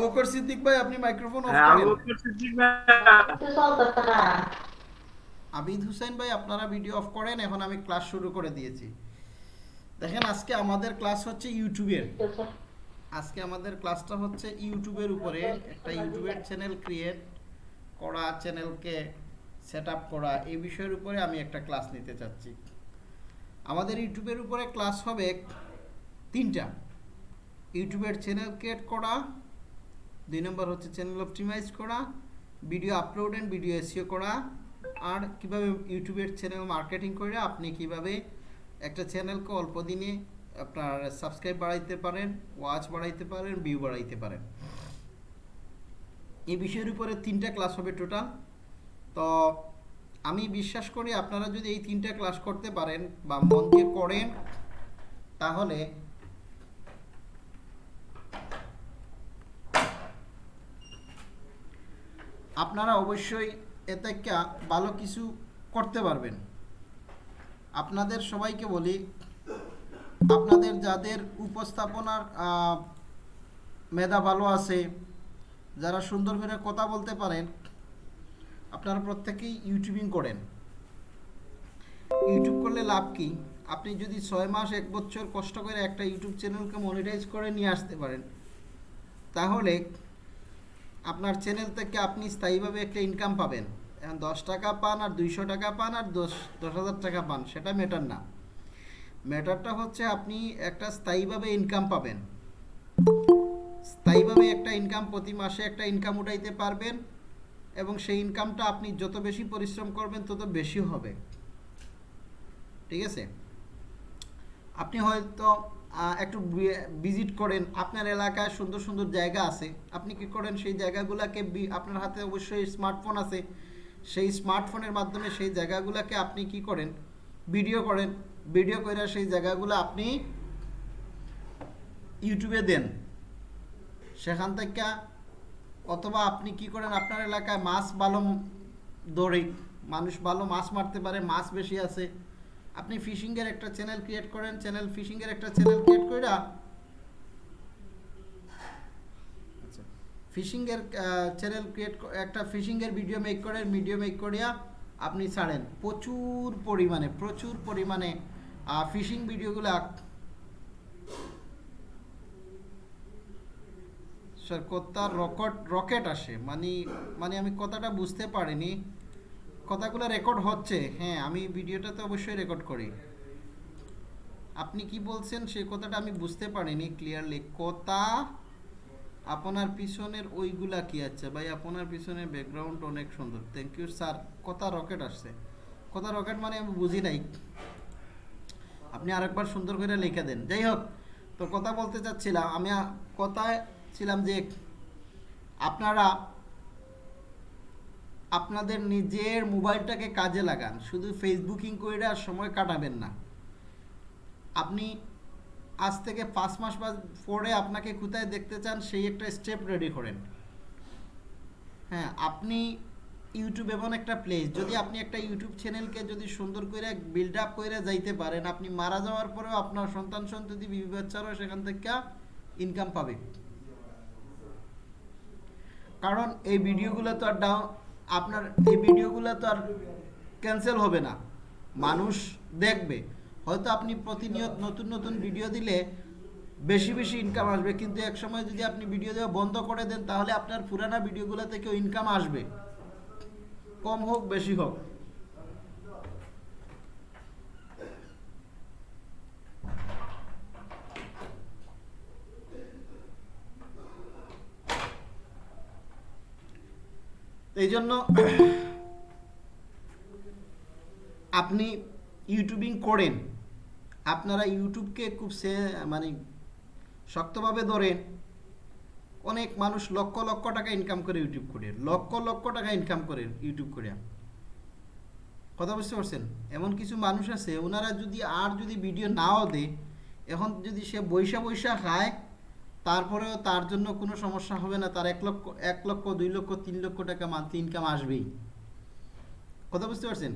বকর সিদ্দিক ভাই আপনি microphone of করেন. আবিদ হুসেন ভাই আপনারা ভিডিও অফ করেন এখন আমি ক্লাস শুরু করে দিয়েছি। দেখেন আজকে আমাদের ক্লাস হচ্ছে ইউটিউবের আজকে আমাদের ক্লাসটা হচ্ছে ইউটিউবের উপরে। একটা ইউটিউবের চ্যানেল ক্রিয়েট করা চ্যানেলকে সেট আপ করা এই বিষয়ের উপরে আমি একটা ক্লাস নিতে চাচ্ছি। আমাদের ইউটিউবের উপরে ক্লাস হবে তিনটা। ইউটিউবের চ্যানেল ক্রিয়েট করা, দুই নম্বর হচ্ছে চ্যানেল অপটিমাইজ করা video upload and video SEO করা, আর কীভাবে ইউটিউবের চ্যানেল মার্কেটিং করে আপনি কীভাবে একটা চ্যানেলকে অল্প দিনে আপনার সাবস্ক্রাইব বাড়াইতে পারেন ওয়াচ বাড়াইতে পারেন ভিউ বাড়াইতে পারেন। এই বিষয়ের উপরে তিনটা ক্লাস হবে টোটাল তো আমি বিশ্বাস করি আপনারা যদি এই তিনটা ক্লাস করতে পারেন বা মন দিয়ে করেন, তাহলে আপনারা অবশ্যই এতে ভালো কিছু করতে পারবেন। আপনাদের সবাইকে বলি, আপনাদের যাদের উপস্থাপনার মেধা ভালো আছে, যারা সুন্দর করে কথা বলতে পারেন আপনারা প্রত্যেকেই ইউটিউবিং করেন। ইউটিউব করলে লাভ কি? আপনি যদি ছয় মাস, এক বছর কষ্ট করে একটা ইউটিউব চ্যানেলকে মনিটাইজ করে নিয়ে আসতে পারেন, তাহলে আপনার চ্যানেল থেকে আপনি স্থায়ীভাবে একটা ইনকাম পাবেন। এখন দশ টাকা পান আর দুইশো টাকা পান আর দশ দশ হাজার টাকা পান, সেটা ম্যাটার না। ম্যাটারটা হচ্ছে আপনি একটা স্থায়ীভাবে ইনকাম পাবেন। স্থায়ীভাবে একটা ইনকাম প্রতি মাসে একটা ইনকাম উঠাইতে পারবেন। এবং সেই ইনকামটা আপনি যত বেশি পরিশ্রম করবেন, তত বেশি হবে। ঠিক আছে? আপনি হয়তো একটু ভিজিট করেন। আপনার এলাকায় সুন্দর সুন্দর জায়গা আছে। আপনি কি করেন, সেই জায়গাগুলোকে আপনার হাতে অবশ্যই স্মার্টফোন আছে। সেই স্মার্টফোনের মাধ্যমে সেই জায়গাগুলোকে আপনি কি করেন? ভিডিও করেন। ভিডিও করে সেই জায়গাগুলো আপনি ইউটিউবে দেন। সেখান থেকে অথবা আপনি কি করেন, আপনার এলাকায় মাছ ভালো দৌড়ে মানুষ ভালো মাছ মারতে পারে, মাছ বেশি আছে। আপনি ফিশিংয়ের একটা চ্যানেল ক্রিয়েট করেন চ্যানেল ফিশিংয়ের একটা চ্যানেল ক্রিয়েট করে ফিশিংয়ের চ্যানেল ক্রিয়েট একটা ফিশিংয়ের ভিডিও মেক করেন ভিডিও মেক করিয়া আপনি ছাড়েন। প্রচুর পরিমাণে প্রচুর পরিমাণে ফিশিং ভিডিওগুলো স্যার কথার রকট, রকেট আসে। মানে মানে আমি কথাটা বুঝতে পারিনি। কথাগুলো রেকর্ড হচ্ছে। হ্যাঁ আমি ভিডিওটা তো অবশ্যই রেকর্ড করি। আপনি কি বলছেন? সেই কথাটা আমি বুঝতে পারিনি ক্লিয়ারলি কথা আপনার পিছনের ওইগুলা কি আছে? ভাই, আপনার পিছনের ব্যাকগ্রাউন্ড অনেক সুন্দর। থ্যাংক ইউ স্যার কথা রকেট আসছে। কথা রকেট মানে আমি বুঝি নাই। আপনি আরেকবার সুন্দর করে লিখে দেন। যাই হোক, তো কথা বলতে চাচ্ছিলাম। আমি কথায় ছিলাম যে আপনারা আপনাদের নিজের মোবাইলটাকে কাজে লাগান। শুধু ফেসবুকিং করে আর সময় কাটাবেন না। আপনি আজ থেকে পাঁচ মাস বা পরে আপনাকে কোথায় দেখতে চান, সেই একটা স্টেপ রেডি করেন। হ্যাঁ আপনি ইউটিউব এমন একটা প্লেস যদি আপনি একটা ইউটিউব চ্যানেলকে যদি সুন্দর করে বিল্ড আপ করে যাইতে পারেন, আপনি মারা যাওয়ার পরেও আপনার সন্তান সন্ততি বিবি বাচ্চারাও সেখান থেকে ইনকাম পাবে। কারণ এই ভিডিওগুলো তো আর ডাউন আপনার এই ভিডিওগুলো তো আর ক্যান্সেল হবে না। মানুষ দেখবে। হয়তো আপনি প্রতিনিয়ত নতুন নতুন ভিডিও দিলে বেশি বেশি ইনকাম আসবে। কিন্তু এক সময় যদি আপনি ভিডিও দেওয়া বন্ধ করে দেন, তাহলে আপনার পুরানা ভিডিওগুলো থেকেও ইনকাম আসবে। কম হোক, বেশি হোক। এই জন্য আপনি ইউটিউবিং করেন, আপনারা ইউটিউবকে খুব সে মানে শক্তভাবে ধরেন, অনেক মানুষ লক্ষ লক্ষ টাকা ইনকাম করে ইউটিউব করে লক্ষ লক্ষ টাকা ইনকাম করে ইউটিউব করে কথা বুঝতে পারছেন? এমন কিছু মানুষ আছে, ওনারা যদি আর যদি ভিডিও নাও দেয়, এখন যদি সে বৈশা বৈশা খায় তারপরেও তার জন্য কোনো সমস্যা হবে না, তার এক লক্ষ এক লক্ষ, দুই লক্ষ, তিন লক্ষ টাকা মান্থলি ইনকাম আসবেই। কথা বুঝতে পারছেন?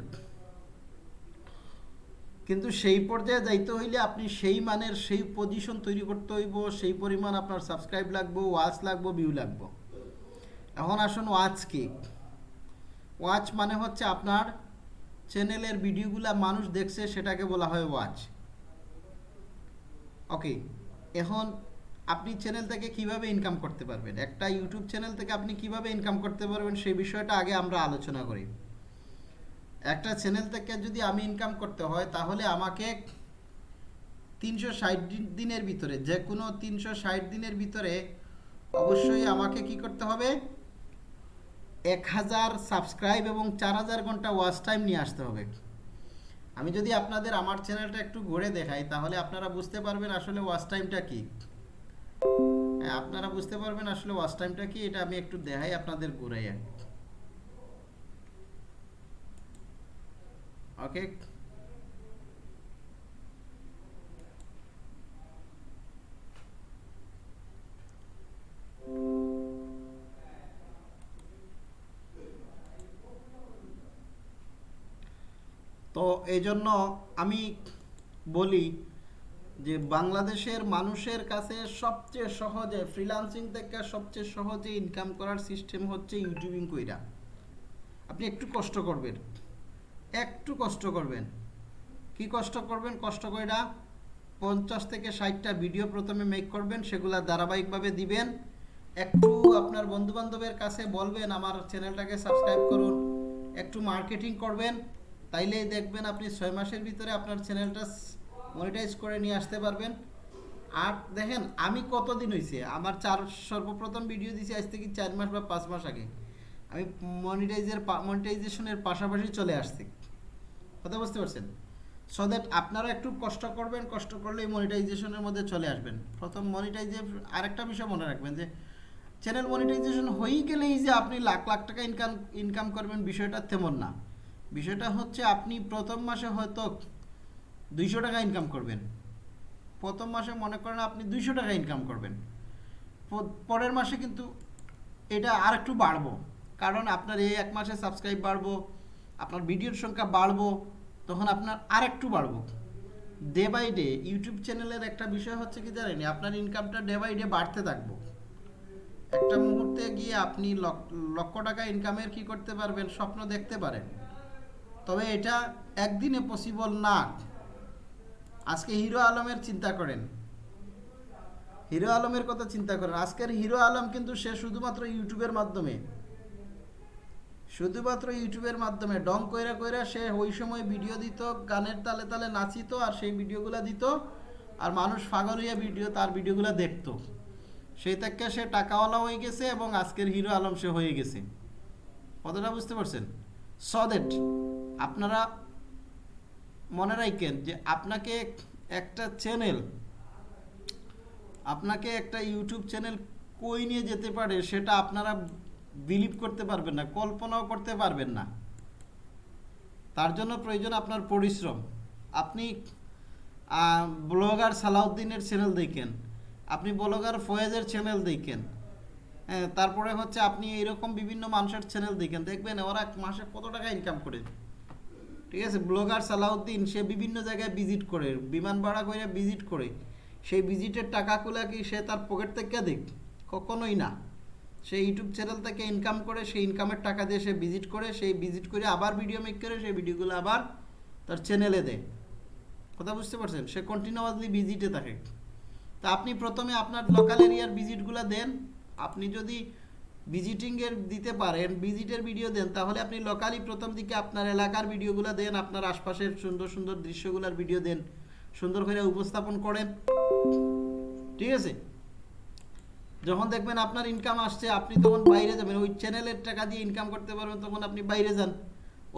কিন্তু সেই পর্যায়ে যাইতে হইলে আপনি সেই মানের সেই পজিশন তৈরি করতে হইব, সেই পরিমাণ আপনার সাবস্ক্রাইব লাগবো ওয়াচ লাগবো ভিউ লাগবো। এখন আসুন ওয়াচ কি। ওয়াচ মানে হচ্ছে আপনার চ্যানেলের ভিডিওগুলা মানুষ দেখছে, সেটাকে বলা হয় ওয়াচ ওকে এখন আপনি চ্যানেল থেকে কীভাবে ইনকাম করতে পারবেন? একটা ইউটিউব চ্যানেল থেকে আপনি কীভাবে ইনকাম করতে পারবেন? সেই বিষয়টা আগে আমরা আলোচনা করি। একটা চ্যানেল থেকে যদি আমি ইনকাম করতে হয়, তাহলে আমাকে তিনশো ষাট দিনের ভিতরে, যে কোনো তিনশো ষাট দিনের ভিতরে অবশ্যই আমাকে কি করতে হবে? এক হাজার সাবস্ক্রাইব এবং চার হাজার ঘণ্টা ওয়াচ টাইম নিয়ে আসতে হবে। আমি যদি আপনাদের আমার চ্যানেলটা একটু ঘুরে দেখাই, তাহলে আপনারা বুঝতে পারবেন আসলে ওয়াচ টাইমটা কি। আপনারা বুঝতে পারবেন আসলে ওয়াচ টাইমটা কি, এটা আমি একটু দেখাই আপনাদের ঘুরাই ওকে তো এই জন্য আমি বলি যে বাংলাদেশের মানুষের কাছে সবচেয়ে সহজে ফ্রিল্যান্সিং থেকে সবচেয়ে সহজে ইনকাম করার সিস্টেম হচ্ছে ইউটিউবিং কইরা। আপনি একটু কষ্ট করবেন। একটু কষ্ট করবেন। কি কষ্ট করবেন? কষ্ট কইরা পঞ্চাশ থেকে ষাটটা ভিডিও প্রথমে মেক করবেন, সেগুলা ধারাবাহিকভাবে দিবেন। একটু আপনার বন্ধু বান্ধবের কাছে বলবেন, আমার চ্যানেলটাকে সাবস্ক্রাইব করুন। একটু মার্কেটিং করবেন। তাইলেই দেখবেন আপনি ছয় মাসের ভিতরে আপনার চ্যানেলটা মনিটাইজ করে নিয়ে আসতে পারবেন। আর দেখেন, আমি কতদিন হয়েছে আমার চার, সর্বপ্রথম ভিডিও দিয়েছি আজ থেকে চার মাস বা পাঁচ মাস আগে। আমি মনিটাইজের মনিটাইজেশনের পাশাপাশি চলে আসছি। কথা বুঝতে পারছেন? সো দ্যাট আপনারা একটু কষ্ট করবেন, কষ্ট করলেই মনিটাইজেশনের মধ্যে চলে আসবেন। প্রথম মনিটাইজে আরেকটা বিষয় মনে রাখবেন যে চ্যানেল মনিটাইজেশন হয়েই গেলেই যে আপনি লাখ লাখ টাকা ইনকাম ইনকাম করবেন বিষয়টা তেমন না। বিষয়টা হচ্ছে আপনি প্রথম মাসে হয়তো দুইশো টাকা ইনকাম করবেন। প্রথম মাসে মনে করেন আপনি দুইশো টাকা ইনকাম করবেন। পরের মাসে কিন্তু এটা আর একটু বাড়বো। কারণ আপনার এই এক মাসে সাবস্ক্রাইব বাড়বো, আপনার ভিডিওর সংখ্যা বাড়বো, তখন আপনার আর একটু বাড়বো। ডে বাই ডে ইউটিউব চ্যানেলের একটা বিষয় হচ্ছে কি জানেন, আপনার ইনকামটা ডে বাই ডে বাড়তে থাকব। একটা মুহূর্তে গিয়ে আপনি লক্ষ টাকা ইনকামের কি করতে পারবেন, স্বপ্ন দেখতে পারেন। তবে এটা একদিনে পসিবল না। আজকে হিরো আলমের চিন্তা করেন। হিরো আলমের কথা চিন্তা করেন। আজকের হিরো আলম কিন্তু সে শুধুমাত্র ইউটিউবের মাধ্যমে। শুধুমাত্র ইউটিউবের মাধ্যমে। ডং কইরা কইরা সে ওই সময় ভিডিও দিত, গানের তালে তালে নাচিত আর সেই ভিডিওগুলো দিত আর মানুষ পাগল হইয়া ভিডিও, তার ভিডিওগুলো দেখতো। সেই থেকে সে টাকাওয়ালা হয়ে গেছে এবং আজকের হিরো আলম সে হয়ে গেছে। কতটা বুঝতে পারছেন? সদেট আপনারা মনে রাখেন যে আপনাকে একটা চ্যানেল আপনাকে একটা ইউটিউব চ্যানেল কই নিয়ে যেতে পারে সেটা আপনারা বিলিভ করতে পারবেন না, কল্পনাও করতে পারবেন না। তার জন্য প্রয়োজন আপনার পরিশ্রম। আপনি ব্লগার সালাউদ্দিনের চ্যানেল দেখেন, আপনি ব্লগার ফয়েজের চ্যানেল দেখেন হ্যাঁ তারপরে হচ্ছে আপনি এরকম বিভিন্ন মানুষের চ্যানেল দেখেন, দেখবেন ওরা মাসে কত টাকা ইনকাম করে। ঠিক আছে? ব্লগার সালাউদ্দিন, সে বিভিন্ন জায়গায় ভিজিট করে, বিমান ভাড়া করে ভিজিট করে। সেই ভিজিটের টাকাগুলো কি সে তার পকেট থেকে দেখ? কখনোই না। সে ইউটিউব চ্যানেল থেকে ইনকাম করে, সেই ইনকামের টাকা দিয়ে সে ভিজিট করে, সেই ভিজিট করে আবার ভিডিও মেক করে, সেই ভিডিওগুলো আবার তার চ্যানেলে দেয়। কথা বুঝতে পারছেন? সে কন্টিনিউয়াসলি ভিজিটে থাকে। তা আপনি প্রথমে আপনার লোকাল এরিয়ার ভিজিটগুলো দেন। আপনি যদি ভিজিটিংয়ের দিতে পারেন ভিজিটের ভিডিও দেন, তাহলে আপনি লোকালি প্রথম দিকে আপনার এলাকার ভিডিওগুলো দেন, আপনার আশপাশের সুন্দর সুন্দর দৃশ্যগুলোর ভিডিও দেন, সুন্দর করে উপস্থাপন করেন। ঠিক আছে? যখন দেখবেন আপনার ইনকাম আসছে, আপনি তখন বাইরে যাবেন, ওই চ্যানেলের টাকা দিয়ে ইনকাম করতে পারবেন, তখন আপনি বাইরে যান।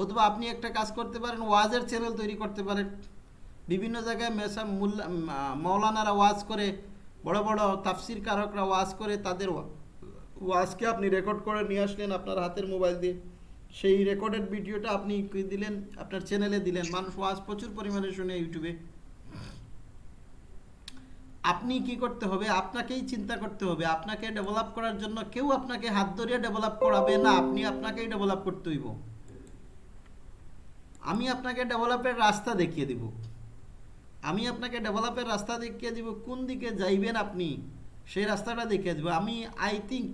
অথবা আপনি একটা কাজ করতে পারেন, ওয়াজের চ্যানেল তৈরি করতে পারেন। বিভিন্ন জায়গায় মেসা মৌলানারা ওয়াজ করে, বড় বড় তাফসির কারকরা ওয়াজ করে, তাদের ওয়াজকে আপনি রেকর্ড করে নিয়ে আসলেন আপনার হাতের মোবাইল দিয়ে। সেই রেকর্ডেড ভিডিওটা আপনি দিলেন? আপনার চ্যানেলে দিলেন। মানুষ ওয়াজ প্রচুর পরিমাণে শুনে ইউটিউবে আপনি কি করতে হবে? আপনাকেই চিন্তা করতে হবে। আপনাকে ডেভেলপ করার জন্য কেউ আপনাকে হাত ধরিয়ে ডেভেলপ করাবে না। আপনি আপনাকেই ডেভেলপ করতে হইব। আমি আপনাকে ডেভেলপের রাস্তা দেখিয়ে দিব। আমি আপনাকে ডেভেলপের রাস্তা দেখিয়ে দিব। কোন দিকে যাইবেন আপনি? সেই রাস্তাটা দেখিয়ে দিব। আমি আই থিঙ্ক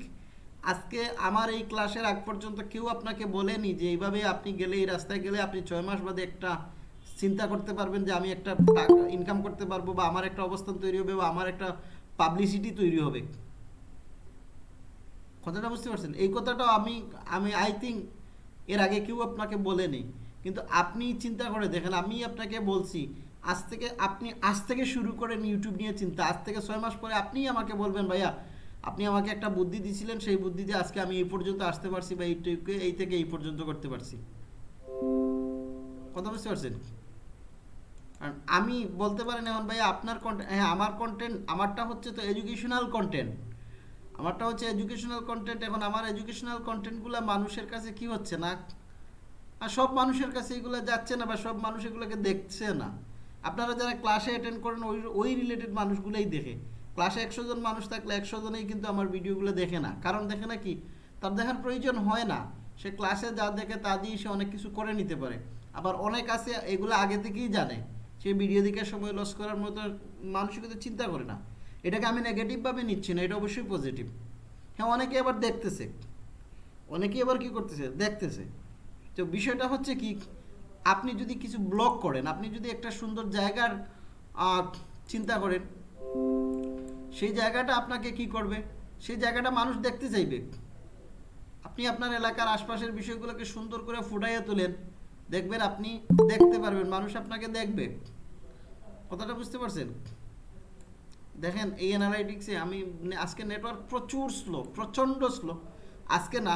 আজকে আমার এই ক্লাসের আগ পর্যন্ত কেউ আপনাকে বলেনি যে এইভাবে আপনি গেলে, এই রাস্তায় গেলে আপনি ছয় মাস বাদে একটা চিন্তা করতে পারবেন যে আমি একটা ইনকাম করতে পারব বা আমার একটা অবস্থান তৈরি হবে বা আমার একটা পাবলিসিটি তৈরি হবে। কথাটা বুঝতে পারছেন? এই কথাটা আমি আমি আই থিঙ্ক এর আগে কেউ আপনাকে বলেনি। কিন্তু আপনি চিন্তা করে দেখেন, আমি আপনাকে বলছি, আজ থেকে আপনি, আজ থেকে শুরু করেন ইউটিউব নিয়ে চিন্তা। আজ থেকে ছয় মাস পরে আপনিই আমাকে বলবেন, ভাইয়া আপনি আমাকে একটা বুদ্ধি দিয়েছিলেন, সেই বুদ্ধি দিয়ে আজকে আমি এই পর্যন্ত আসতে পারছি বা এইটুকু এই থেকে এই পর্যন্ত করতে পারছি। কথা বুঝতে পারছেন? আর আমি বলতে পারেন এখন ভাই, আপনার কন্টেন্ট হ্যাঁ আমার কন্টেন্ট আমারটা হচ্ছে তো এডুকেশনাল কন্টেন্ট আমারটা হচ্ছে এডুকেশনাল কন্টেন্ট এখন আমার এডুকেশনাল কন্টেন্টগুলো মানুষের কাছে কি হচ্ছে না? আর সব মানুষের কাছে এগুলো যাচ্ছে না বা সব মানুষ এগুলোকে দেখছে না। আপনারা যারা ক্লাসে অ্যাটেন্ড করেন, ওই ওই রিলেটেড মানুষগুলোই দেখে। ক্লাসে একশো জন মানুষ থাকলে একশো জনেই কিন্তু আমার ভিডিওগুলো দেখে না। কারণ দেখে না কি? তার দেখার প্রয়োজন হয় না। সে ক্লাসে যা দেখে তা দিয়ে সে অনেক কিছু করে নিতে পারে। আবার অনেক আছে, এগুলো আগে থেকেই জানে। সে ভিডিও দিকে সময় লস করার মতো মানসিকতা চিন্তা করে না। এটাকে আমি নেগেটিভভাবে নিচ্ছি না, এটা অবশ্যই পজিটিভ হ্যাঁ অনেকে আবার দেখতেছে। অনেকে আবার কি করতেছে? দেখতেছে। তো বিষয়টা হচ্ছে কি, আপনি যদি কিছু ব্লগ করেন, আপনি যদি একটা সুন্দর জায়গার চিন্তা করেন সেই জায়গাটা আপনাকে কি করবে? সেই জায়গাটা মানুষ দেখতে চাইবে। আপনি আপনার এলাকার আশপাশের বিষয়গুলোকে সুন্দর করে ফুটাইয়া তোলেন। দেখবেন আপনি দেখতে পারবেন, মানুষ আপনাকে দেখবে। কথাটা বুঝতে পারছেন? দেখেন, এই অ্যানালাইটিক্সে আমি আজকে নেটওয়ার্ক প্রচুর স্লো প্রচণ্ড স্লো আজকে না,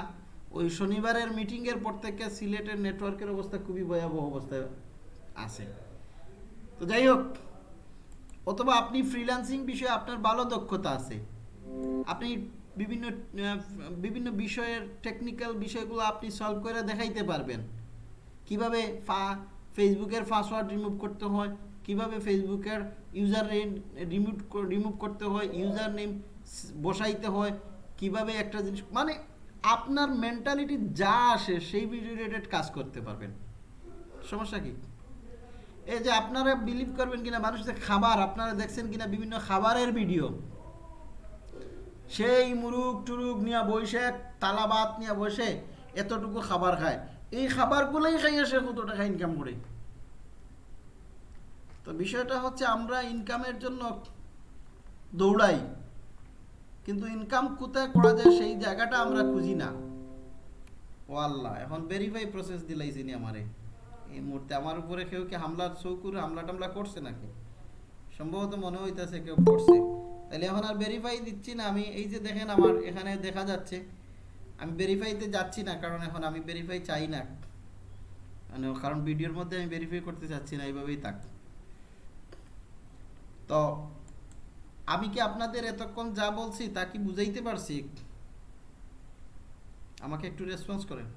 ওই শনিবারের মিটিংয়ের পর থেকে সিলেটের নেটওয়ার্কের অবস্থা খুবই ভয়াবহ অবস্থায় আছে। তো যাই হোক অথবা আপনি ফ্রিল্যান্সিং বিষয়ে আপনার ভালো দক্ষতা আছে। আপনি বিভিন্ন বিভিন্ন বিষয়ের টেকনিক্যাল বিষয়গুলো আপনি সলভ করে দেখাইতে পারবেন। কীভাবে ফা, ফেসবুকের পাসওয়ার্ড রিমুভ করতে হয়, কীভাবে ফেসবুকের ইউজার রিমুভ রিমুভ করতে হয় ইউজার নেম বসাইতে হয়, কীভাবে একটা জিনিস মানে আপনার মেন্টালিটি যা আসে সেই রিলেটেড কাজ করতে পারবেন। সমস্যা কি? এই যে আপনারা বিলিভ করবেন কিনা মানুষের খাবার, আপনারা দেখছেন কিনা বিভিন্ন খাবারের ভিডিও সেই মুরুগ টুরুগ নিয়ে বসে, তালা ভাত নিয়ে বসে এতটুকু খাবার খায়। এই খাবারগুলোই খাইয়ে সে কত টাকা ইনকাম করে? তো বিষয়টা হচ্ছে আমরা ইনকামের জন্য দৌড়াই, কিন্তু ইনকাম কোথায় করা যায় সেই জায়গাটা আমরা খুঁজি না। ও আল্লাহ এখন ভেরিফাই প্রসেস দিলাইছি নি আমারে। এই মুহূর্তে আমার উপরে কেউ কি হামলার চৌকুর হামলা টামলা করছে নাকি? সম্ভবত মনে হইতেছে কেউ করছে। তাহলে এখন আর ভেরিফাই দিচ্ছি না, আমি এই যে দেখেন আমার এখানে দেখা যাচ্ছে, আমি ভেরিফাইতে যাচ্ছি না, কারণ এখন আমি ভেরিফাই চাই না। মানে কারণ ভিডিওর মধ্যে আমি ভেরিফাই করতে চাচ্ছি না, এইভাবেই থাক। তো আমি কি আপনাদের এতক্ষণ যা বলছি তা কি বুঝাইতে পারছি? আমাকে একটু রেসপন্স করেন।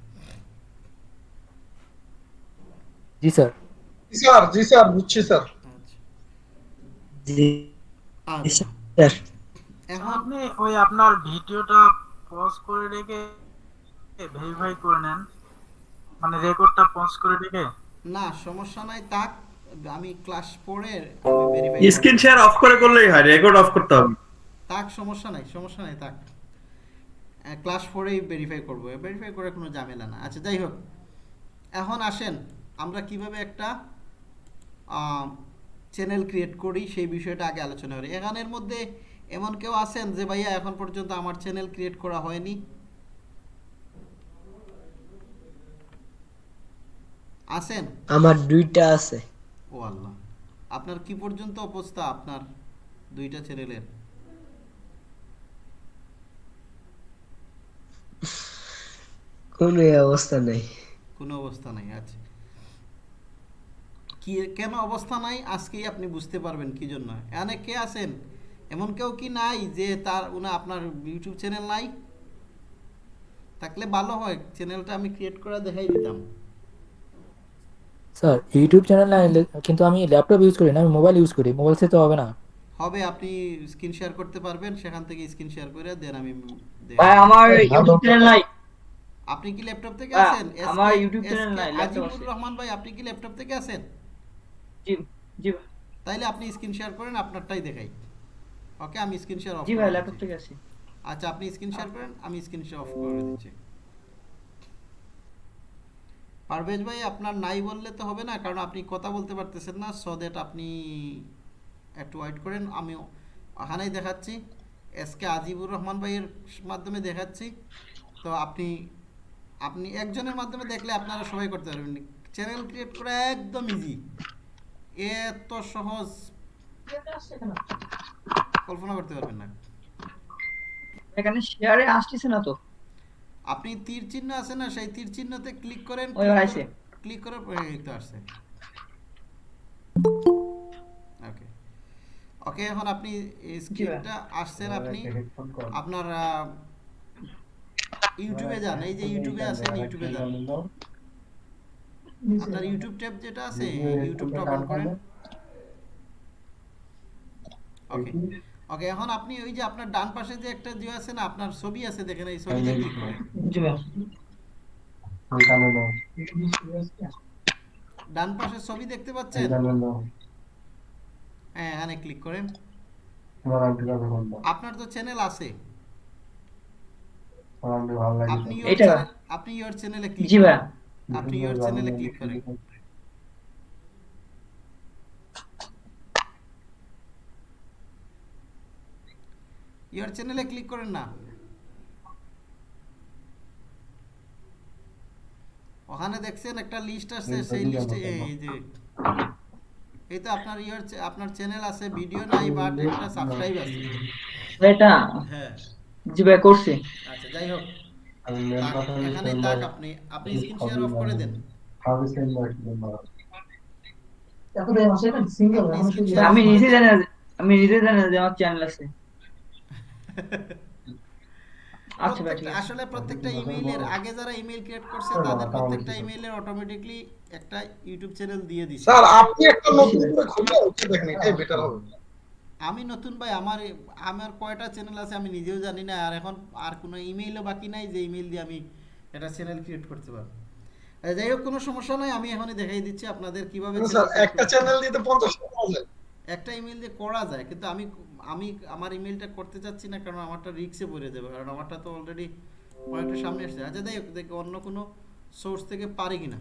জি স্যার। জি স্যার জি স্যার বুঝছি স্যার। আচ্ছা। জি স্যার। এখন আপনি ওই আপনার ভিডিওটা পজ করে রেখে ভেরিফাই করে নেন। মানে রেকর্ডটা পজ করে রেখে। না সমস্যা নাই তাক আমি ক্লাস পড়ে আমি ভেরিফাই স্ক্রিন শেয়ার অফ করে করলেই হয় রেকর্ড অফ করতে হবে। তাক সমস্যা নাই সমস্যা নাই তাক ক্লাস ফোরেই ভেরিফাই করব। ভেরিফাই করে কোনো ঝামেলা না। আচ্ছা যাই হোক। এখন আসেন। আমরা কীভাবে একটা চ্যানেল ক্রিয়েট করি সেই বিষয়টা আগে আলোচনা করি। এখানের মধ্যে এমন কেউ আছেন যে ভাইয়া এখন পর্যন্ত আমার চ্যানেল ক্রিয়েট করা হয়নি। আছেন? আমার দুইটা আছে। ও আল্লাহ। আপনার কি পর্যন্ত অবস্থা আপনার দুইটা চ্যানেলের কোনো অবস্থা নেই। কোনো অবস্থা নাই আচ্ছা। কি কেন অবস্থা নাই? আজকেই আপনি বুঝতে পারবেন কি জন্য। এখানে কে আছেন? এমন কেউ কি নাই যে তার উনা আপনার ইউটিউব চ্যানেল নাই? থাকলে ভালো হয় চ্যানেলটা আমি ক্রিয়েট করে দেখাই দিতাম। স্যার ইউটিউব চ্যানেল না কিন্তু আমি ল্যাপটপ ইউজ করি না আমি মোবাইল ইউজ করি মোবাইল সে তো হবে না। হবে আপনি স্ক্রিন শেয়ার করতে পারবেন সেখান থেকে স্ক্রিন শেয়ার করে দেন আমি ভাই আমার ইউটিউব চ্যানেল নাই। আপনি কি ল্যাপটপ থেকে আছেন? আমার YouTube channel নাই, আছে। রহমান ভাই আপনি কি ল্যাপটপ থেকে আছেন? জি জি তাইলে আপনি স্ক্রিন শেয়ার করেন আপনারটাই দেখাই। ওকে আমি স্ক্রিন শেয়ার অফ জি ভাই ল্যাপটপ থেকে আছি আচ্ছা আপনি স্ক্রিন শেয়ার করেন আমি স্ক্রিন শেয়ার অফ করে দিচ্ছি। পারভেজ ভাই আপনার নাই বললে তো হবে না কারণ আপনি কথা বলতে পারতেছেন না। সো দ্যাট আপনি একটু ওয়েট করেন আমি ওখানেই দেখাচ্ছি। এস কে আজিবুর রহমান ভাইয়ের মাধ্যমে দেখাচ্ছি। তো আপনি আপনি একজনের মাধ্যমে দেখলে আপনারা সবাই করতে পারবেন। চ্যানেল ক্রিয়েট করা একদম ইজি এত সহজ। কল্পনা করতে পারবেন না। এখানে শেয়ারে আসতেছে না তো। আপনি তীর চিহ্ন আছে না সেই তীর চিহ্নতে ক্লিক করেন ওই আছে। ক্লিক করে এই তো আসছে ওকে ওকে এখন আপনি স্ক্রিনটা আসছেন আপনি। আপনার আহ, ইউটিউবে যান এই যে ইউটিউবে আছেন ইউটিউবে যান। আপনার ইউটিউব ট্যাব যেটা আছে ইউটিউবটা ওপেন করেন ওকে ওকে এখন আপনি ওই যে আপনার ডান পাশে যে একটা যে আছে না আপনার ছবি আছে দেখেন এই ছবিতে ক্লিক করেন জি ভাই। ডান পাশে ছবি দেখতে পাচ্ছেন? হ্যাঁ এখানে ক্লিক করেন আপনার তো চ্যানেল আছে। আপনি ইওর চ্যানেলে ক্লিক জি ভাই। আপনি ইওর চ্যানেলে ক্লিক করেন। ইওর চ্যানেলে ক্লিক করেন না। ওখানে দেখছেন একটা লিস্ট আছে সেই লিস্টে এই যে এই তো আপনার ইওর আপনার চ্যানেল আছে ভিডিও নাই বাট একটা সাবস্ক্রাইব আছে। এটা? হ্যাঁ। জি ভাই করছি। আচ্ছা যাই হোক। এখানে তাক আপনি আপনি স্ক্রিন শেয়ার অফ করে দেন। আমি নিজে জানি আমি নিজে জানি যে আমার চ্যানেল আছে। আচ্ছা আসলে প্রত্যেকটা ইমেইলের আগে যারা ইমেইল ক্রিয়েট করছে তাদের প্রত্যেকটা ইমেইলের অটোমেটিকলি একটা ইউটিউব চ্যানেল দিয়ে দিছে। স্যার আপনি একটা নতুন করে খুলে ওকে দেখেন এটাই বেটার হবে। আমি নতুন ভাই আমার আমার কয়টা চ্যানেল আছে আমি নিজেও জানি না আর এখন আর কোনো ইমেইলও বাকি নাই যে ইমেইল দিয়ে আমি একটা চ্যানেল ক্রিয়েট করতে পারব। যাই হোক কোনো সমস্যা নাই আমি এখনই দেখাই দিচ্ছি আপনাদের কীভাবে একটা চ্যানেল দিয়ে তো পঞ্চাশ টাকা যায়। একটা ইমেল দিয়ে করা যায় কিন্তু আমি আমি আমার ইমেলটা করতে চাচ্ছি না কারণ আমারটা রিক্সে পড়ে যাবে কারণ আমারটা তো অলরেডি অনেকটা সামনে আসছে আচ্ছা যাই হোক দেখি অন্য কোনো সোর্স থেকে পারি কিনা।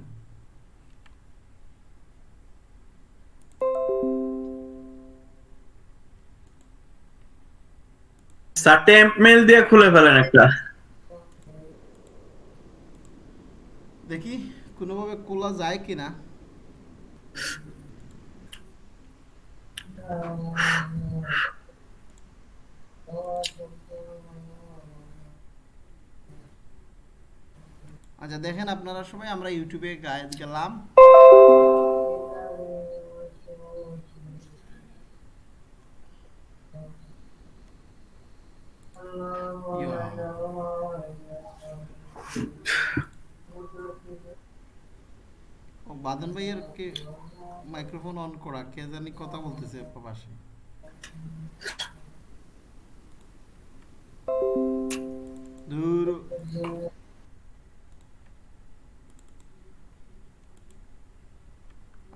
স্যার টেম্প মেল দিয়ে খুলে ফেলেন একটা। দেখি, কোনোভাবে খোলা যায় কিনা। আচ্ছা দেখেন আপনারা সবাই, আমরা ইউটিউবে গায়ে গেলাম। বাদন ভাইয়ের কে মাইক্রোফোন অন করা? কে জানি কথা বলতেছে পাশে। দূর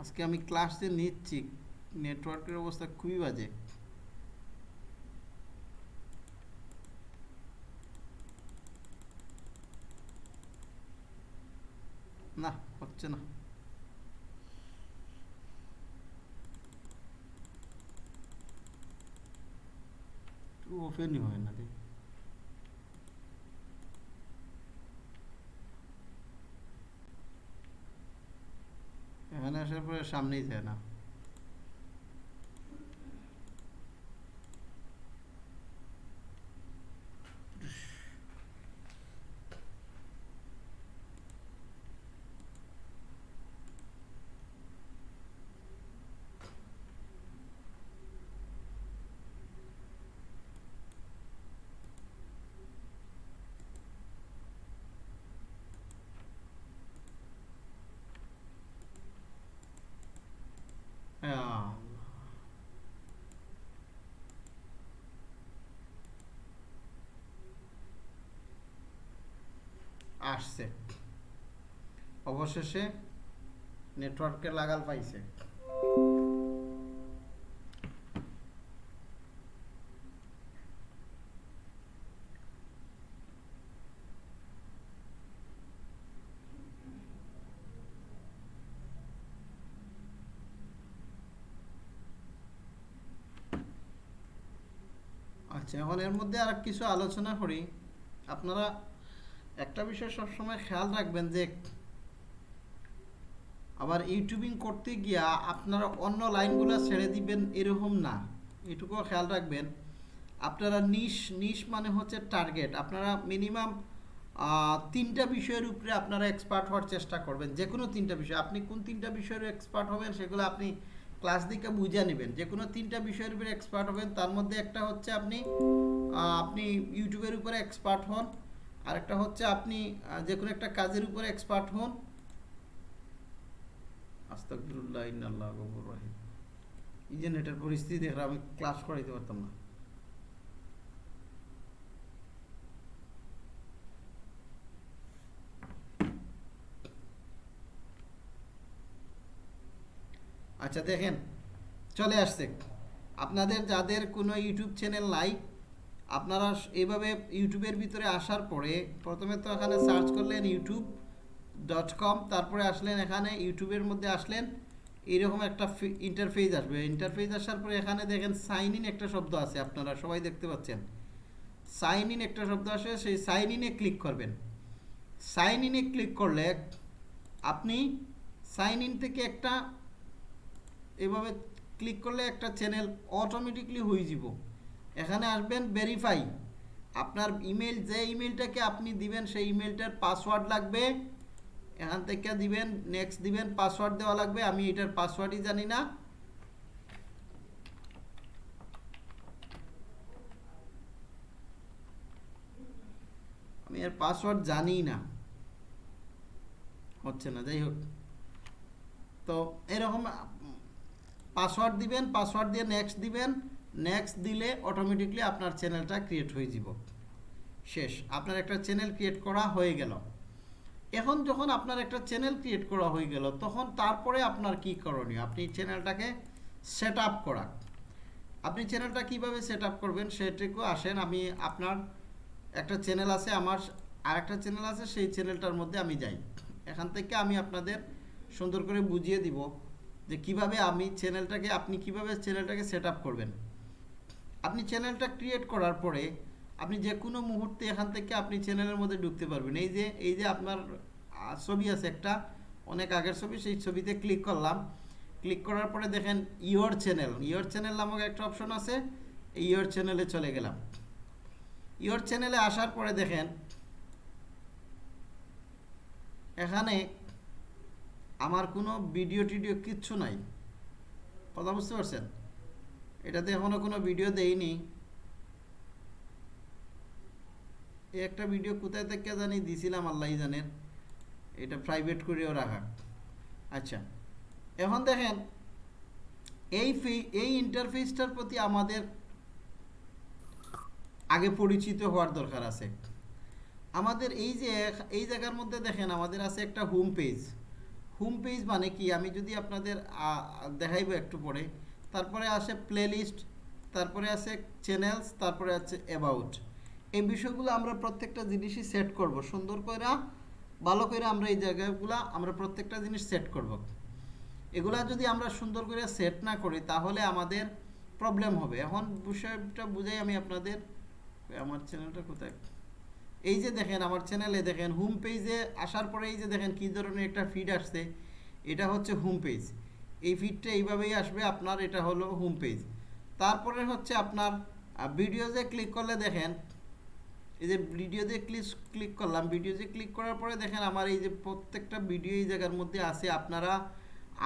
আজকে আমি ক্লাস নিচ্ছি নেটওয়ার্কের অবস্থা খুবই বাজে। না হচ্ছে না। ওপেনই হয় না রে এখানে আসার পরে সামনেই যায় না। আসছে। অবশেষে নেটওয়ার্কে লাগাল পাইছে। আচ্ছা এখন এর মধ্যে আর কিছু আলোচনা করি। আপনারা একটা বিষয় সবসময় খেয়াল রাখবেন যে, আবার ইউটিউবিং করতে গিয়া আপনারা অন্য লাইনগুলো ছেড়ে দিবেন এরকম না। এটুকুও খেয়াল রাখবেন। আপনারা নিশ নিশ মানে হচ্ছে টার্গেট আপনারা মিনিমাম তিনটা বিষয়ের উপরে আপনারা এক্সপার্ট হওয়ার চেষ্টা করবেন। যে কোনো তিনটা বিষয়। আপনি কোন তিনটা বিষয়ের এক্সপার্ট হবেন সেগুলো আপনি ক্লাস দিকে বুঝে নেবেন। যে কোনো তিনটা বিষয়ের উপরে এক্সপার্ট হবেন, তার মধ্যে একটা হচ্ছে আপনি আপনি ইউটিউবের উপরে এক্সপার্ট হন। আরেকটা হচ্ছে আপনি যে কোনো একটা কাজের উপরে এক্সপার্ট হন। রহিম। এই পরিস্থিতি দেখলে আমি ক্লাস করাইতে পারতাম না। আচ্ছা দেখেন, চলে আসছে। আপনাদের যাদের কোনো ইউটিউব চ্যানেল নাই আপনারা এইভাবে ইউটিউবের ভিতরে আসার পরে প্রথমে তো এখানে সার্চ করলেন ইউটিউব ডট কম, তারপরে আসলেন এখানে, ইউটিউবের মধ্যে আসলেন এরকম একটা ইন্টারফেস আসবে। ইন্টারফেস আসার পরে এখানে দেখেন সাইন ইন একটা শব্দ আছে আপনারা সবাই দেখতে পাচ্ছেন। সাইন ইন একটা শব্দ আসে, সেই সাইন ইনে ক্লিক করবেন। সাইন ইনে ক্লিক করলে আপনি সাইন ইন থেকে একটা এভাবে ক্লিক করলে একটা চ্যানেল অটোমেটিকলি হয়ে যাব। এখানে আসবেন ভেরিফাই আপনার ইমেল যে ইমেলটাকে আপনি দিবেন, সেই ইমেলটার পাসওয়ার্ড লাগবে। এখান থেকে দিবেন নেক্সট দিবেন পাসওয়ার্ড দেওয়া লাগবে। আমি এটার পাসওয়ার্ডই জানি না। আমি এর পাসওয়ার্ড জানি না। হচ্ছে না, যাই হোক। তো এরকম পাসওয়ার্ড দিবেন পাসওয়ার্ড দিয়ে নেক্সট দিবেন। নেক্সট দিলে অটোমেটিকলি আপনার চ্যানেলটা ক্রিয়েট হয়ে যাব। শেষ। আপনার একটা চ্যানেল ক্রিয়েট করা হয়ে গেল। এখন যখন আপনার একটা চ্যানেল ক্রিয়েট করা হয়ে গেল, তখন তারপরে আপনার কি করণীয়? আপনি চ্যানেলটাকে সেট আপ করা। আপনি চ্যানেলটা কীভাবে সেট আপ করবেন সেটুকু আসেন। আমি আপনার একটা চ্যানেল আছে, আমার আরেকটা চ্যানেল আছে, সেই চ্যানেলটার মধ্যে আমি যাই। এখান থেকে আমি আপনাদের সুন্দর করে বুঝিয়ে দিব যে কীভাবে আমি চ্যানেলটাকে আপনি কীভাবে চ্যানেলটাকে সেট আপ করবেন। আপনি চ্যানেলটা ক্রিয়েট করার পরে আপনি যে কোনো মুহূর্তে এখান থেকে আপনি চ্যানেলের মধ্যে ঢুকতে পারবেন। এই যে এই যে আপনার ছবি আছে একটা, অনেক আগের ছবি, সেই ছবিতে ক্লিক করলাম। ক্লিক করার পরে দেখেন ইয়োর চ্যানেল ইয়োর চ্যানেল নামক একটা অপশন আছে ইয়োর চ্যানেলে চলে গেলাম। ইয়োর চ্যানেলে আসার পরে দেখেন, এখানে আমার কোনো ভিডিও টিডিও কিচ্ছু নাই। কথা বুঝতে পারছেন? এটাতে এখনও কোনো ভিডিও দেইনি। এই একটা ভিডিও কোথায় থেকে জানি দিছিলাম আল্লাহ জানেন এটা প্রাইভেট করেও রাখা। আচ্ছা এখন দেখেন, এই ফি, এই ইন্টারফেসটার প্রতি আমাদের আগে পরিচিত হওয়ার দরকার আছে। আমাদের এই যে, এই জায়গার মধ্যে দেখেন, আমাদের আছে একটা হোম পেজ হোম পেজ মানে কি? আমি যদি আপনাদের দেখাইবো একটু পরে। তারপরে আসে প্লেলিস্ট তারপরে আছে চ্যানেলস তারপরে আছে অ্যাবাউট এই বিষয়গুলো আমরা প্রত্যেকটা জিনিসই সেট করব। সুন্দর করে ভালো করে আমরা এই জায়গাগুলো আমরা প্রত্যেকটা জিনিস সেট করব। এগুলা যদি আমরা সুন্দর করে সেট না করি, তাহলে আমাদের প্রবলেম হবে। এখন বিষয়টা বুঝাই আমি আপনাদের। আমার চ্যানেলটা কোথায়? এই যে দেখেন, আমার চ্যানেলে দেখেন হোম পেজে আসার পরে এই যে দেখেন, কী ধরনের একটা ফিড আসছে, এটা হচ্ছে হোম পেজ এই ফিডটা এইভাবেই আসবে, আপনার এটা হলো হোম পেজ তারপরে হচ্ছে আপনার ভিডিওতে ক্লিক করলে দেখেন, এই যে ভিডিওতে ক্লিক ক্লিক করলাম ভিডিওতে ক্লিক করার পরে দেখেন আমার এই যে প্রত্যেকটা ভিডিও এই জায়গার মধ্যে আছে। আপনারা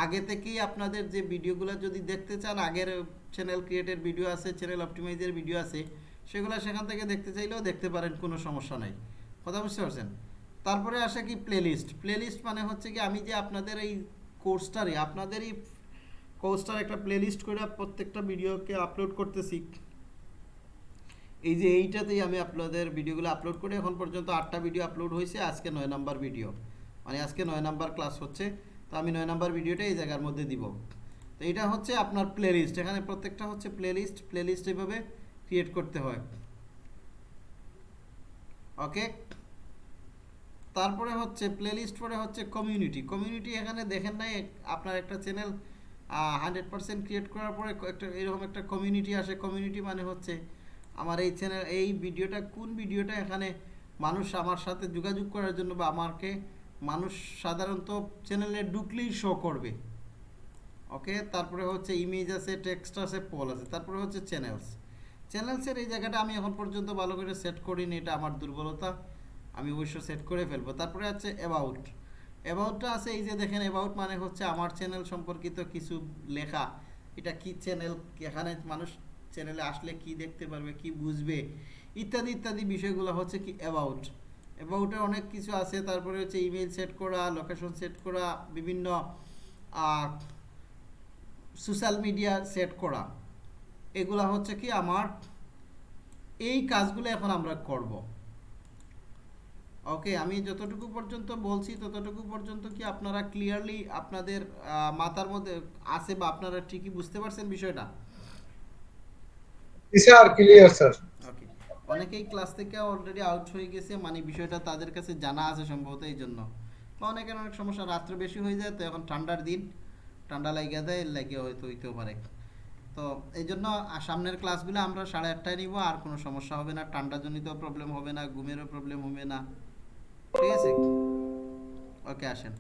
আগে থেকেই আপনাদের যে ভিডিওগুলো যদি দেখতে চান, আগের চ্যানেল ক্রিয়েটের ভিডিও আছে চ্যানেল অপটিমাইজের ভিডিও আছে, সেগুলো সেখান থেকে দেখতে চাইলেও দেখতে পারেন, কোনো সমস্যা নাই। কথা বুঝতে পারছেন? তারপরে আসে কি প্লেলিস্ট প্লেলিস্ট মানে হচ্ছে কি আমি যে আপনাদের এই কোর্সটারে আপনাদের এই কোর্সটার একটা প্লেলিস্ট করে প্রত্যেকটা ভিডিওকে আপলোড করতেছি। এই যে এইটাতেই আমি আপনাদের ভিডিওগুলো আপলোড করে এখন পর্যন্ত আটটা ভিডিও আপলোড হয়েছে আজকে নয় নাম্বার ভিডিও। মানে আজকে নয় নাম্বার ক্লাস হচ্ছে, তো আমি নয় নাম্বার ভিডিওটা এই জায়গার মধ্যে দিব। তো এটা হচ্ছে আপনার প্লেলিস্ট এখানে প্রত্যেকটা হচ্ছে প্লেলিস্ট প্লেলিস্ট এভাবে ক্রিয়েট করতে হয়। ওকে তারপরে হচ্ছে প্লেলিস্ট পরে হচ্ছে কমিউনিটি কমিউনিটি এখানে দেখেন নাই, আপনার একটা চ্যানেল হান্ড্রেড পার্সেন্ট ক্রিয়েট করার পরে একটা, এরকম একটা কমিউনিটি আসে। কমিউনিটি মানে হচ্ছে আমার এই চ্যানেল এই ভিডিওটা, কোন ভিডিওটা এখানে মানুষ আমার সাথে যোগাযোগ করার জন্য বা আমাকে মানুষ সাধারণত চ্যানেলে ঢুকলেই শো করবে। ওকে তারপরে হচ্ছে ইমেজ আছে টেক্সট আছে পল আছে, তারপরে হচ্ছে চ্যানেলস চ্যানেলসের এই জায়গাটা আমি এখন পর্যন্ত ভালো করে সেট করিনি, এটা আমার দুর্বলতা। আমি অবশ্য সেট করে ফেলব। তারপরে আছে অ্যাবাউট অ্যাবাউটটা আছে এই যে দেখেন অ্যাবাউট মানে হচ্ছে আমার চ্যানেল সম্পর্কিত কিছু লেখা। এটা কি চ্যানেল এখানে মানুষ চ্যানেলে আসলে কি দেখতে পারবে, কি বুঝবে? ইত্যাদি ইত্যাদি বিষয়গুলো হচ্ছে কি অ্যাবাউট অ্যাবাউটে অনেক কিছু আছে, তারপরে হচ্ছে ইমেল সেট করা লোকেশন সেট করা, বিভিন্ন সোশ্যাল মিডিয়া সেট করা। এগুলা হচ্ছে কি আমার, এই কাজগুলো এখন আমরা করব। ওকে আমি যতটুকু পর্যন্ত বলছি ততটুকু পর্যন্ত কি আপনারা ক্লিয়ারলি আপনাদের মাথার মধ্যে আছে বা আপনারা ঠিকই বুঝতে পারছেন বিষয়টা? স্যার ক্লিয়ার স্যার ওকে অনেকেই ক্লাস থেকে অলরেডি আউট হয়ে গেছে মানে বিষয়টা তাদের কাছে জানা আছে সম্ভবত এই জন্য। বা অনেকের অনেক সমস্যা রাত্রে বেশি হয়ে যায় তো এখন ঠান্ডার দিন। ঠান্ডা লাগিয়ে দেয় লাগিয়ে হয়তো হইতেও পারে। তো এই জন্য সামনের ক্লাসগুলো আমরা সাড়ে আটটায় নিব আর কোনো সমস্যা হবে না। ঠান্ডাজনিত প্রবলেম হবে না ঘুমেরও প্রবলেম হবে না। ঠিক আছে? ওকে আসেন।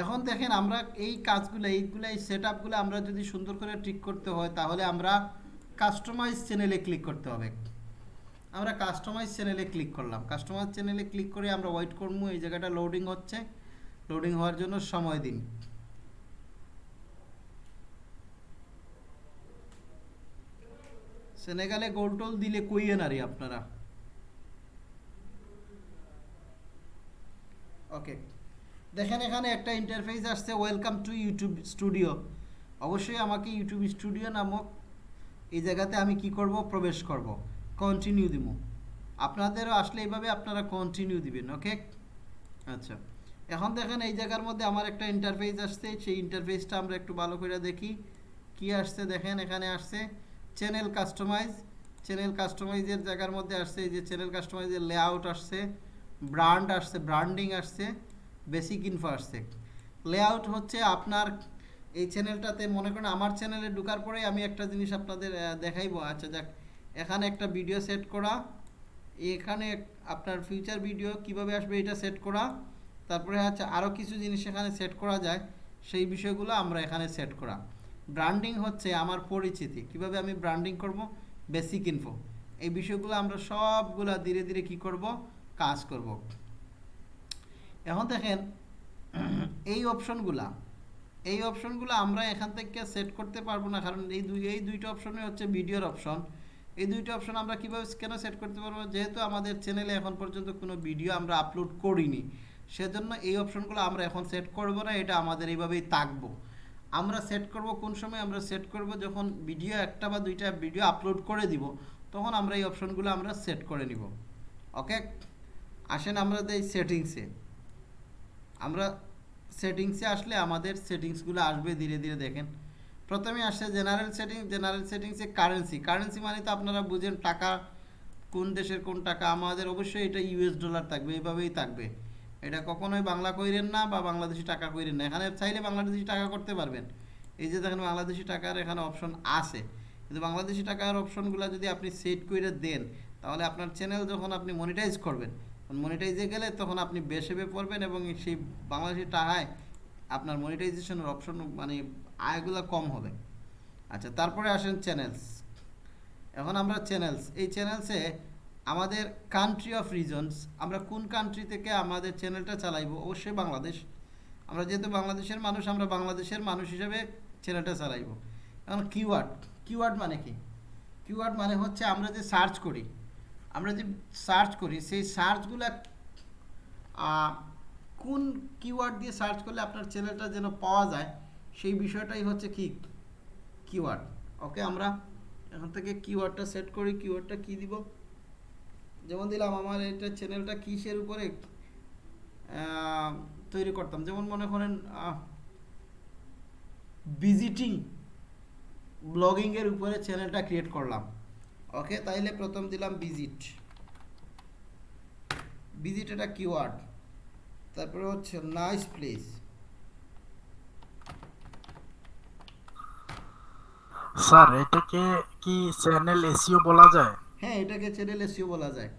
এখন দেখেন আমরা এই কাজগুলো, এইগুলো, এই সেট আপগুলো আমরা যদি সুন্দর করে ঠিক করতে হয়, তাহলে আমরা কাস্টমাইজ চ্যানেলে ক্লিক করতে হবে। আমরা কাস্টমাইজ চ্যানেলে ক্লিক করলাম। কাস্টমাইজ চ্যানেলে ক্লিক করে আমরা ওয়েট করব, এই জায়গাটা লোডিং হচ্ছে। লোডিং হওয়ার জন্য সময় দিন। সেনেগালে গোল টোল দিলে কইয়ে না রে আপনারা। ওকে দেখেন এখানে একটা ইন্টারফেস আসছে ওয়েলকাম টু ইউটিউব স্টুডিও অবশ্যই আমাকে ইউটিউব স্টুডিও নামক এই জায়গাতে আমি কি করব? প্রবেশ করব। কন্টিনিউ দিব আপনাদেরও আসলে এইভাবে আপনারা কন্টিনিউ দিবেন ওকে আচ্ছা। এখন দেখেন এই জায়গার মধ্যে আমার একটা ইন্টারফেস আসছে, সেই ইন্টারফেসটা আমরা একটু ভালো করে দেখি। কি আসছে দেখেন, এখানে আসছে চ্যানেল কাস্টমাইজ চ্যানেল কাস্টমাইজের জায়গার মধ্যে আসছে, এই যে চ্যানেল কাস্টমাইজের লেআউট আসছে। ব্র্যান্ড আসছে ব্র্যান্ডিং আসছে বেসিক ইনফো আসছে। লেআউট হচ্ছে আপনার এই চ্যানেলটাতে মনে করেন আমার চ্যানেলে ঢোকার পরে আমি একটা জিনিস আপনাদের দেখাইবো। আচ্ছা যাক, এখানে একটা ভিডিও সেট করা, এখানে আপনার ফিউচার ভিডিও কীভাবে আসবে এটা সেট করা, তারপরে হচ্ছে আরও কিছু জিনিস এখানে সেট করা যায়, সেই বিষয়গুলো আমরা এখানে সেট করা। ব্র্যান্ডিং হচ্ছে আমার পরিচিতি, কীভাবে আমি ব্র্যান্ডিং করব? বেসিক ইনফো এই বিষয়গুলো আমরা সবগুলা ধীরে ধীরে কি করব? কাজ করব। এখন দেখেন, এই অপশনগুলা, এই অপশনগুলো আমরা এখান থেকে সেট করতে পারব না, কারণ এই দুই, এই দুইটা অপশনই হচ্ছে ভিডিওর অপশন। এই দুইটা অপশন আমরা কীভাবে কেন সেট করতে পারব? যেহেতু আমাদের চ্যানেলে এখন পর্যন্ত কোনো ভিডিও আমরা আপলোড করিনি, সেজন্য এই অপশনগুলো আমরা এখন সেট করব না, এটা আমাদের এইভাবেই থাকব। আমরা সেট করব কোন সময়? আমরা সেট করব যখন ভিডিও একটা বা দুইটা ভিডিও আপলোড করে দিব, তখন আমরা এই অপশনগুলো আমরা সেট করে নিব। ওকে আসেন আমরা দেই সেটিংসে আমরা সেটিংসে আসলে আমাদের সেটিংসগুলো আসবে ধীরে ধীরে দেখেন। প্রথমে আসছে জেনারেল সেটিং জেনারেল সেটিংসে কারেন্সি কারেন্সি মানে তো আপনারা বুঝেন টাকা কোন দেশের কোন টাকা। আমাদের অবশ্যই এটা ইউএস ডলার থাকবে এইভাবেই থাকবে। এটা কখনোই বাংলা কইরেন না বা বাংলাদেশি টাকা কইরেন না। এখানে চাইলে বাংলাদেশি টাকা করতে পারবেন। এই যে দেখেন বাংলাদেশি টাকার এখানে অপশন আছে। কিন্তু বাংলাদেশি টাকার অপশনগুলো যদি আপনি সেট করে দেন, তাহলে আপনার চ্যানেল যখন আপনি মনিটাইজ করবেন মনিটাইজে গেলে তখন আপনি বেসেবে পড়বেন এবং সেই বাংলাদেশি টাকায় আপনার মনিটাইজেশনের অপশন মানে আয়গুলো কম হবে। আচ্ছা তারপরে আসেন চ্যানেলস এখন আমরা চ্যানেলস এই চ্যানেলসে আমাদের কান্ট্রি অফ রিজনস আমরা কোন কান্ট্রি থেকে আমাদের চ্যানেলটা চালাইবো? অবশ্যই বাংলাদেশ। আমরা যেহেতু বাংলাদেশের মানুষ, আমরা বাংলাদেশের মানুষ হিসেবে চ্যানেলটা চালাইবো। এখন কিওয়ার্ড কিওয়ার্ড মানে কি? কিওয়ার্ড মানে হচ্ছে আমরা যে সার্চ করি আমরা যে সার্চ করি, সেই সার্চগুলা কোন কিওয়ার্ড দিয়ে সার্চ করলে আপনার চ্যানেলটা যেন পাওয়া যায়, সেই বিষয়টাই হচ্ছে কি? কিওয়ার্ড ওকে আমরা এখন থেকে কিওয়ার্ডটা সেট করি কিওয়ার্ডটা কি দিব? যেমন দিলাম, আমার এটা চ্যানেলটা কিসের উপরে তৈরি করতাম। যেমন মনে করেন ভিজিটিং ব্লগিংয়ের উপরে চ্যানেলটা ক্রিয়েট করলাম। ওকে তাইলে প্রথম দিলাম ভিজিট ভিজিট এটা কিওয়ার্ড তারপরে হচ্ছে নাইস প্লেস স্যার এটাকে কি চ্যানেল এসইও বলা যায়? হ্যাঁ এটাকে চ্যানেল এসিও বলা যায়।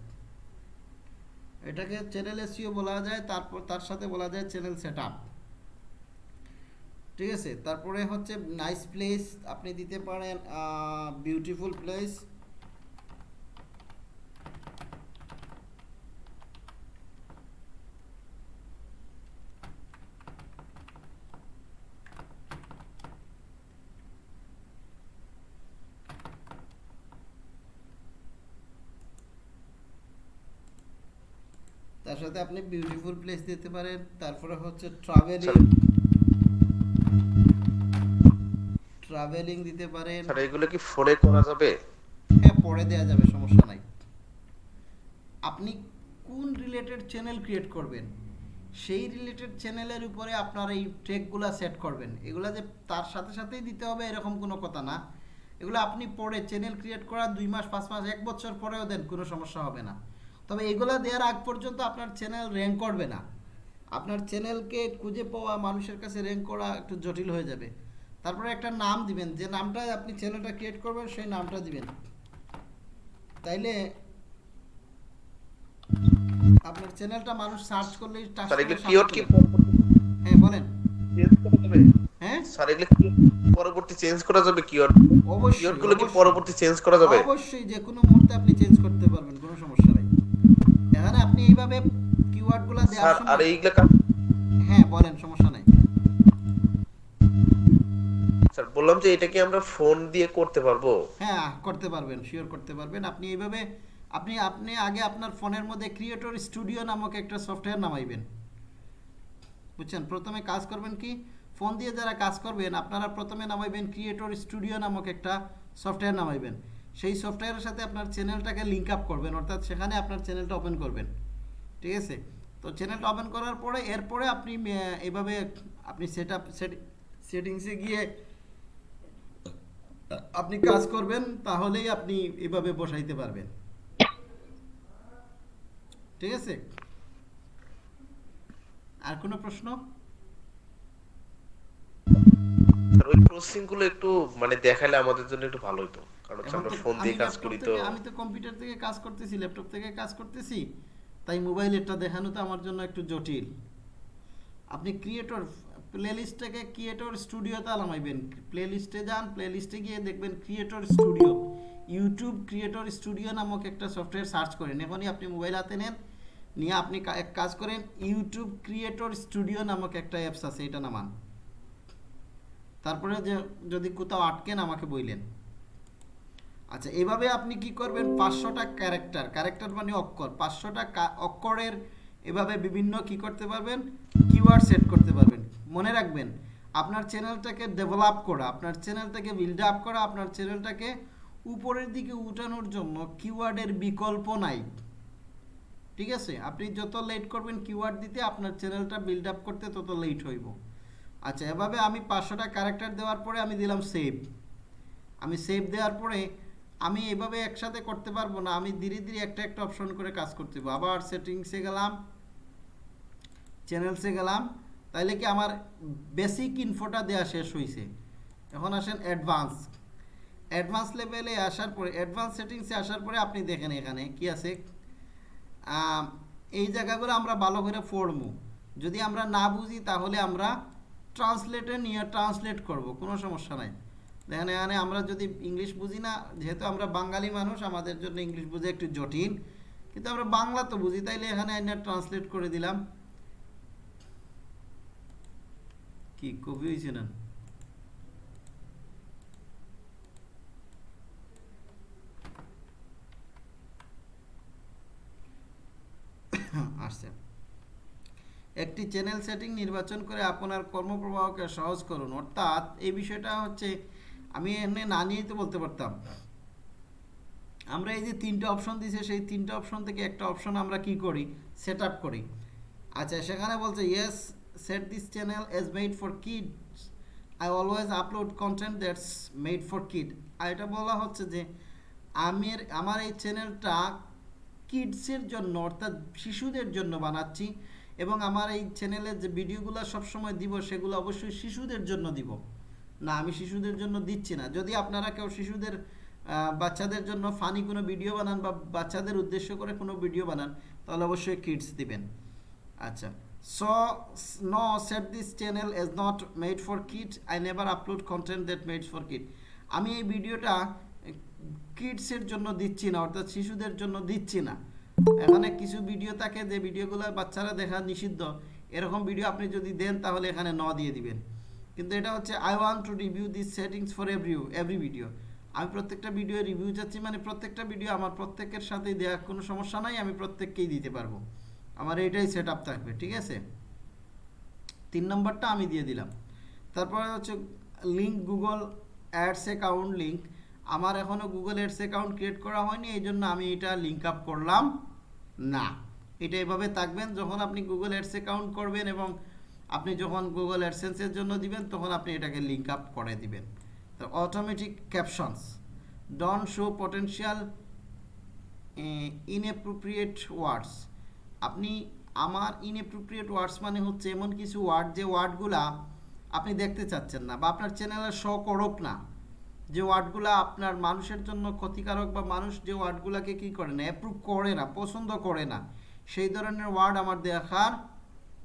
এটাকে চ্যানেল এসিও বলা যায় তারপর তার সাথে বলা যায় চ্যানেল সেটআপ ঠিক আছে? তারপরে হচ্ছে নাইস প্লেস আপনি দিতে পারেন বিউটিফুল প্লেস তার সাথে আপনি বিউটিফুল প্লেস দিতে পারেন তারপরে হচ্ছে ট্রাভেলিং ট্রাভেলিং দিতে পারেন। স্যার এগুলো কি ফোনে করা যাবে? হ্যাঁ পরে দেওয়া যাবে সমস্যা নাই। আপনি কোন রিলেটেড চ্যানেল ক্রিয়েট করবেন? সেই রিলেটেড চ্যানেলের উপরে আপনার এই ট্রেকগুলো সেট করবেন। এগুলা যে তার সাথে সাথেই দিতে হবে এরকম কোনো কথা না। এগুলো আপনি পরে চ্যানেল ক্রিয়েট করার দুই মাস পাঁচ মাস এক বছর পরেও দেন কোনো সমস্যা হবে না। তবে এগুলা দেওয়ার আগ পর্যন্ত আপনার চ্যানেল র্যাঙ্ক করবে না। আপনার চ্যানেলকে খুঁজে পাওয়া মানুষের কাছে র্যাঙ্ক করা একটু জটিল হয়ে যাবে। তারপরে একটা নাম দিবেন যে নামটা আপনি চ্যানেলটা ক্রিয়েট করবেন সেই নামটা দিবেন। তাইলে আপনার চ্যানেলটা মানুষ সার্চ করলেই touch স্যার করে এগুলো সামনে কিওয়ার্ড কি? হ্যাঁ বলেন। চেঞ্জ হ্যাঁ? স্যার এগুলো পরবর্তী চেঞ্জ করা যাবে কিওয়ার্ড অবশ্যই কিওয়ার্ডগুলো কি পরবর্তী চেঞ্জ করা যাবে? অবশ্যই যে কোনো মুহূর্তে আপনি চেঞ্জ করতে পারবেন কোনো সমস্যা নাই। এখানে আপনি এইভাবে কিওয়ার্ডগুলো দেওয়ার সময় এইগুলো কাজ হ্যাঁ বলেন সমস্যা নাই। স্যার বললাম যে এটা কি আমরা ফোন দিয়ে করতে পারব। হ্যাঁ করতে পারবেন শিওর করতে পারবেন। আপনি এইভাবে আপনি আপনি আগে আপনার ফোনের মধ্যে ক্রিয়েটর স্টুডিও নামক একটা সফটওয়্যার নামাইবেন। বুঝছেন? প্রথমে কাজ করবেন কি? ফোন দিয়ে যারা কাজ করবেন আপনারা প্রথমে নামাইবেন ক্রিয়েটর স্টুডিও নামক একটা সফটওয়্যার নামাইবেন। সেই সফটওয়্যারের সাথে আপনার চ্যানেলটাকে লিঙ্ক আপ করবেন, অর্থাৎ সেখানে আপনার চ্যানেলটা ওপেন করবেন। ঠিক আছে? তো চ্যানেলটা ওপেন করার পরে, এরপরে আপনি এভাবে আপনি সেট আপ সেটিংসে গিয়ে আপনি কাজ করবেন, তাহলেই আপনি এভাবে বসাইতে পারবেন। ঠিক আছে? আর কোনো প্রশ্ন? স্যার ওই প্রসেসিংগুলো একটু মানে দেখালে আমাদের জন্য একটু ভালো হতো কারণ হচ্ছে আমরা ফোন দিয়ে কাজ করি তো। আমি তো কম্পিউটার থেকে কাজ করতেছি ল্যাপটপ থেকে কাজ করতেছি। তাই মোবাইলেরটা দেখানো তো আমার জন্য একটু জটিল। আপনি ক্রিয়েটর প্লেলিস্টটাকে ক্রিয়েটর স্টুডিওতে নামাইবেন প্লেলিস্টে যান প্লেলিস্টে গিয়ে দেখবেন creator studio YouTube creator studio নামক একটা সফটওয়্যার সার্চ করেন। এখনই আপনি মোবাইল হাতে নেন নিয়ে আপনি এক কাজ করেন। ইউটিউব ক্রিয়েটর স্টুডিও নামক একটা অ্যাপস আছে এটা নামান। তারপরে যে যদি কোথাও আটকেন আমাকে বইলেন। আচ্ছা এভাবে আপনি কি করবেন? পাঁচশোটা ক্যারেক্টার ক্যারেক্টার মানে অক্ষর। পাঁচশোটা অক্ষরের এভাবে বিভিন্ন কি করতে পারবেন? কিওয়ার্ড সেট করতে পারবেন। মনে রাখবেন, আপনার চ্যানেলটাকে ডেভেলপ করা, আপনার চ্যানেলটাকে বিল্ড আপ করা, আপনার চ্যানেলটাকে উপরের দিকে উঠানোর জন্য কিওয়ার্ডের বিকল্প নাই। ঠিক আছে? আপনি যত লেট করবেন কিওয়ার্ড দিতে, আপনার চ্যানেলটা বিল্ড আপ করতে তত লেট হইব। আচ্ছা এভাবে আমি পাঁচশোটা ক্যারেক্টার দেওয়ার পরে আমি দিলাম সেভ আমি সেভ দেওয়ার পরে আমি এভাবে একসাথে করতে পারব না, আমি ধীরে ধীরে একটা একটা অপশন করে কাজ করতে হবে আবার সেটিংসে গেলাম চ্যানেলসে গেলাম, তাইলে কি আমার বেসিক ইনফোটা দেওয়া শেষ হয়েছে এখন আসেন অ্যাডভান্স অ্যাডভান্স লেভেলে আসার পরে অ্যাডভান্স সেটিংসে আসার পরে আপনি দেখেন এখানে কি আছে। এই জায়গাগুলো আমরা ভালো করে পড়ব। যদি আমরা না বুঝি তাহলে আমরা ট্রান্সলেটে নিয়ে ট্রান্সলেট করব, কোনো সমস্যা নাই। দেখেন, এখানে আমরা যদি ইংলিশ বুঝি না, যেহেতু আমরা বাঙালি মানুষ, আমাদের জন্য ইংলিশ বুঝে একটু জটিল। কিন্তু আমরা বাংলা তো বুঝি, তাইলে এখানে এনে ট্রান্সলেট করে দিলাম। কি কবি হয়েছে না? আসছে। একটি চ্যানেল সেটিং নির্বাচন করে আপনার কর্মপ্রবাহকে সহজ করুন। অর্থাৎ এই বিষয়টা হচ্ছে, আমি এমনি না নিয়েই তো বলতে পারতাম। আমরা এই যে তিনটে অপশন দিছে, সেই তিনটে অপশন থেকে একটা অপশন আমরা কি করি? সেট আপ করি। আচ্ছা সেখানে বলছে yes set this channel as made for kids I always upload content that's made for kid আর এটা বলা হচ্ছে যে, আমি আমার এই চ্যানেলটা কিডসের জন্য, অর্থাৎ শিশুদের জন্য বানাচ্ছি। এবং আমার এই চ্যানেলের যে ভিডিওগুলো সবসময় দিব, সেগুলো অবশ্যই শিশুদের জন্য দিব। না, আমি শিশুদের জন্য দিচ্ছি না। যদি আপনারা কেউ শিশুদের বাচ্চাদের জন্য ফানি কোনো ভিডিও বানান বা বাচ্চাদের উদ্দেশ্য করে কোনো ভিডিও বানান, তাহলে অবশ্যই কিডস দিবেন। আচ্ছা। So no set this channel is not made for kid I never upload content that made for kid আমি এই ভিডিওটা কিডসের জন্য দিচ্ছি না, অর্থাৎ শিশুদের জন্য দিচ্ছি না। এখানে কিছু ভিডিও থাকে যে ভিডিওগুলো বাচ্চারা দেখা নিষিদ্ধ। এরকম ভিডিও আপনি যদি দেন, তাহলে এখানে ন দিয়ে দিবেন। কিন্তু এটা হচ্ছে I want to review this settings for every every video আমি প্রত্যেকটা ভিডিও রিভিউ চাচ্ছি মানে প্রত্যেকটা ভিডিও আমার প্রত্যেকের সাথেই দেওয়ার কোনো সমস্যা নাই, আমি প্রত্যেককেই দিতে পারব। আমার এটাই সেট আপ থাকবে, ঠিক আছে? তিন নম্বরটা আমি দিয়ে দিলাম। তারপরে হচ্ছে link Google ads account link আমার এখনও গুগল অ্যাডস অ্যাকাউন্ট ক্রিয়েট করা হয়নি এই জন্য আমি এটা লিঙ্ক আপ করলাম। না। এটা এভাবে থাকবেন, যখন আপনি গুগল অ্যাডস অ্যাকাউন্ট করবেন এবং আপনি যখন গুগল অ্যাডসেন্সের জন্য দিবেন, তখন আপনি এটাকে লিঙ্ক আপ করে দিবেন। Automatic captions don't show potential inappropriate words আপনি আমার ইনঅ্যাপ্রোপ্রিয়েট ওয়ার্ডস মানে হচ্ছে এমন কিছু ওয়ার্ড যে ওয়ার্ডগুলা আপনি দেখতে চাচ্ছেন না বা আপনার চ্যানেলে শো করুক না। যে ওয়ার্ডগুলো আপনার মানুষের জন্য ক্ষতিকারক বা মানুষ যে ওয়ার্ডগুলোকে কী করে না অ্যাপ্রুভ করে না, পছন্দ করে না, সেই ধরনের ওয়ার্ড আমার দেখার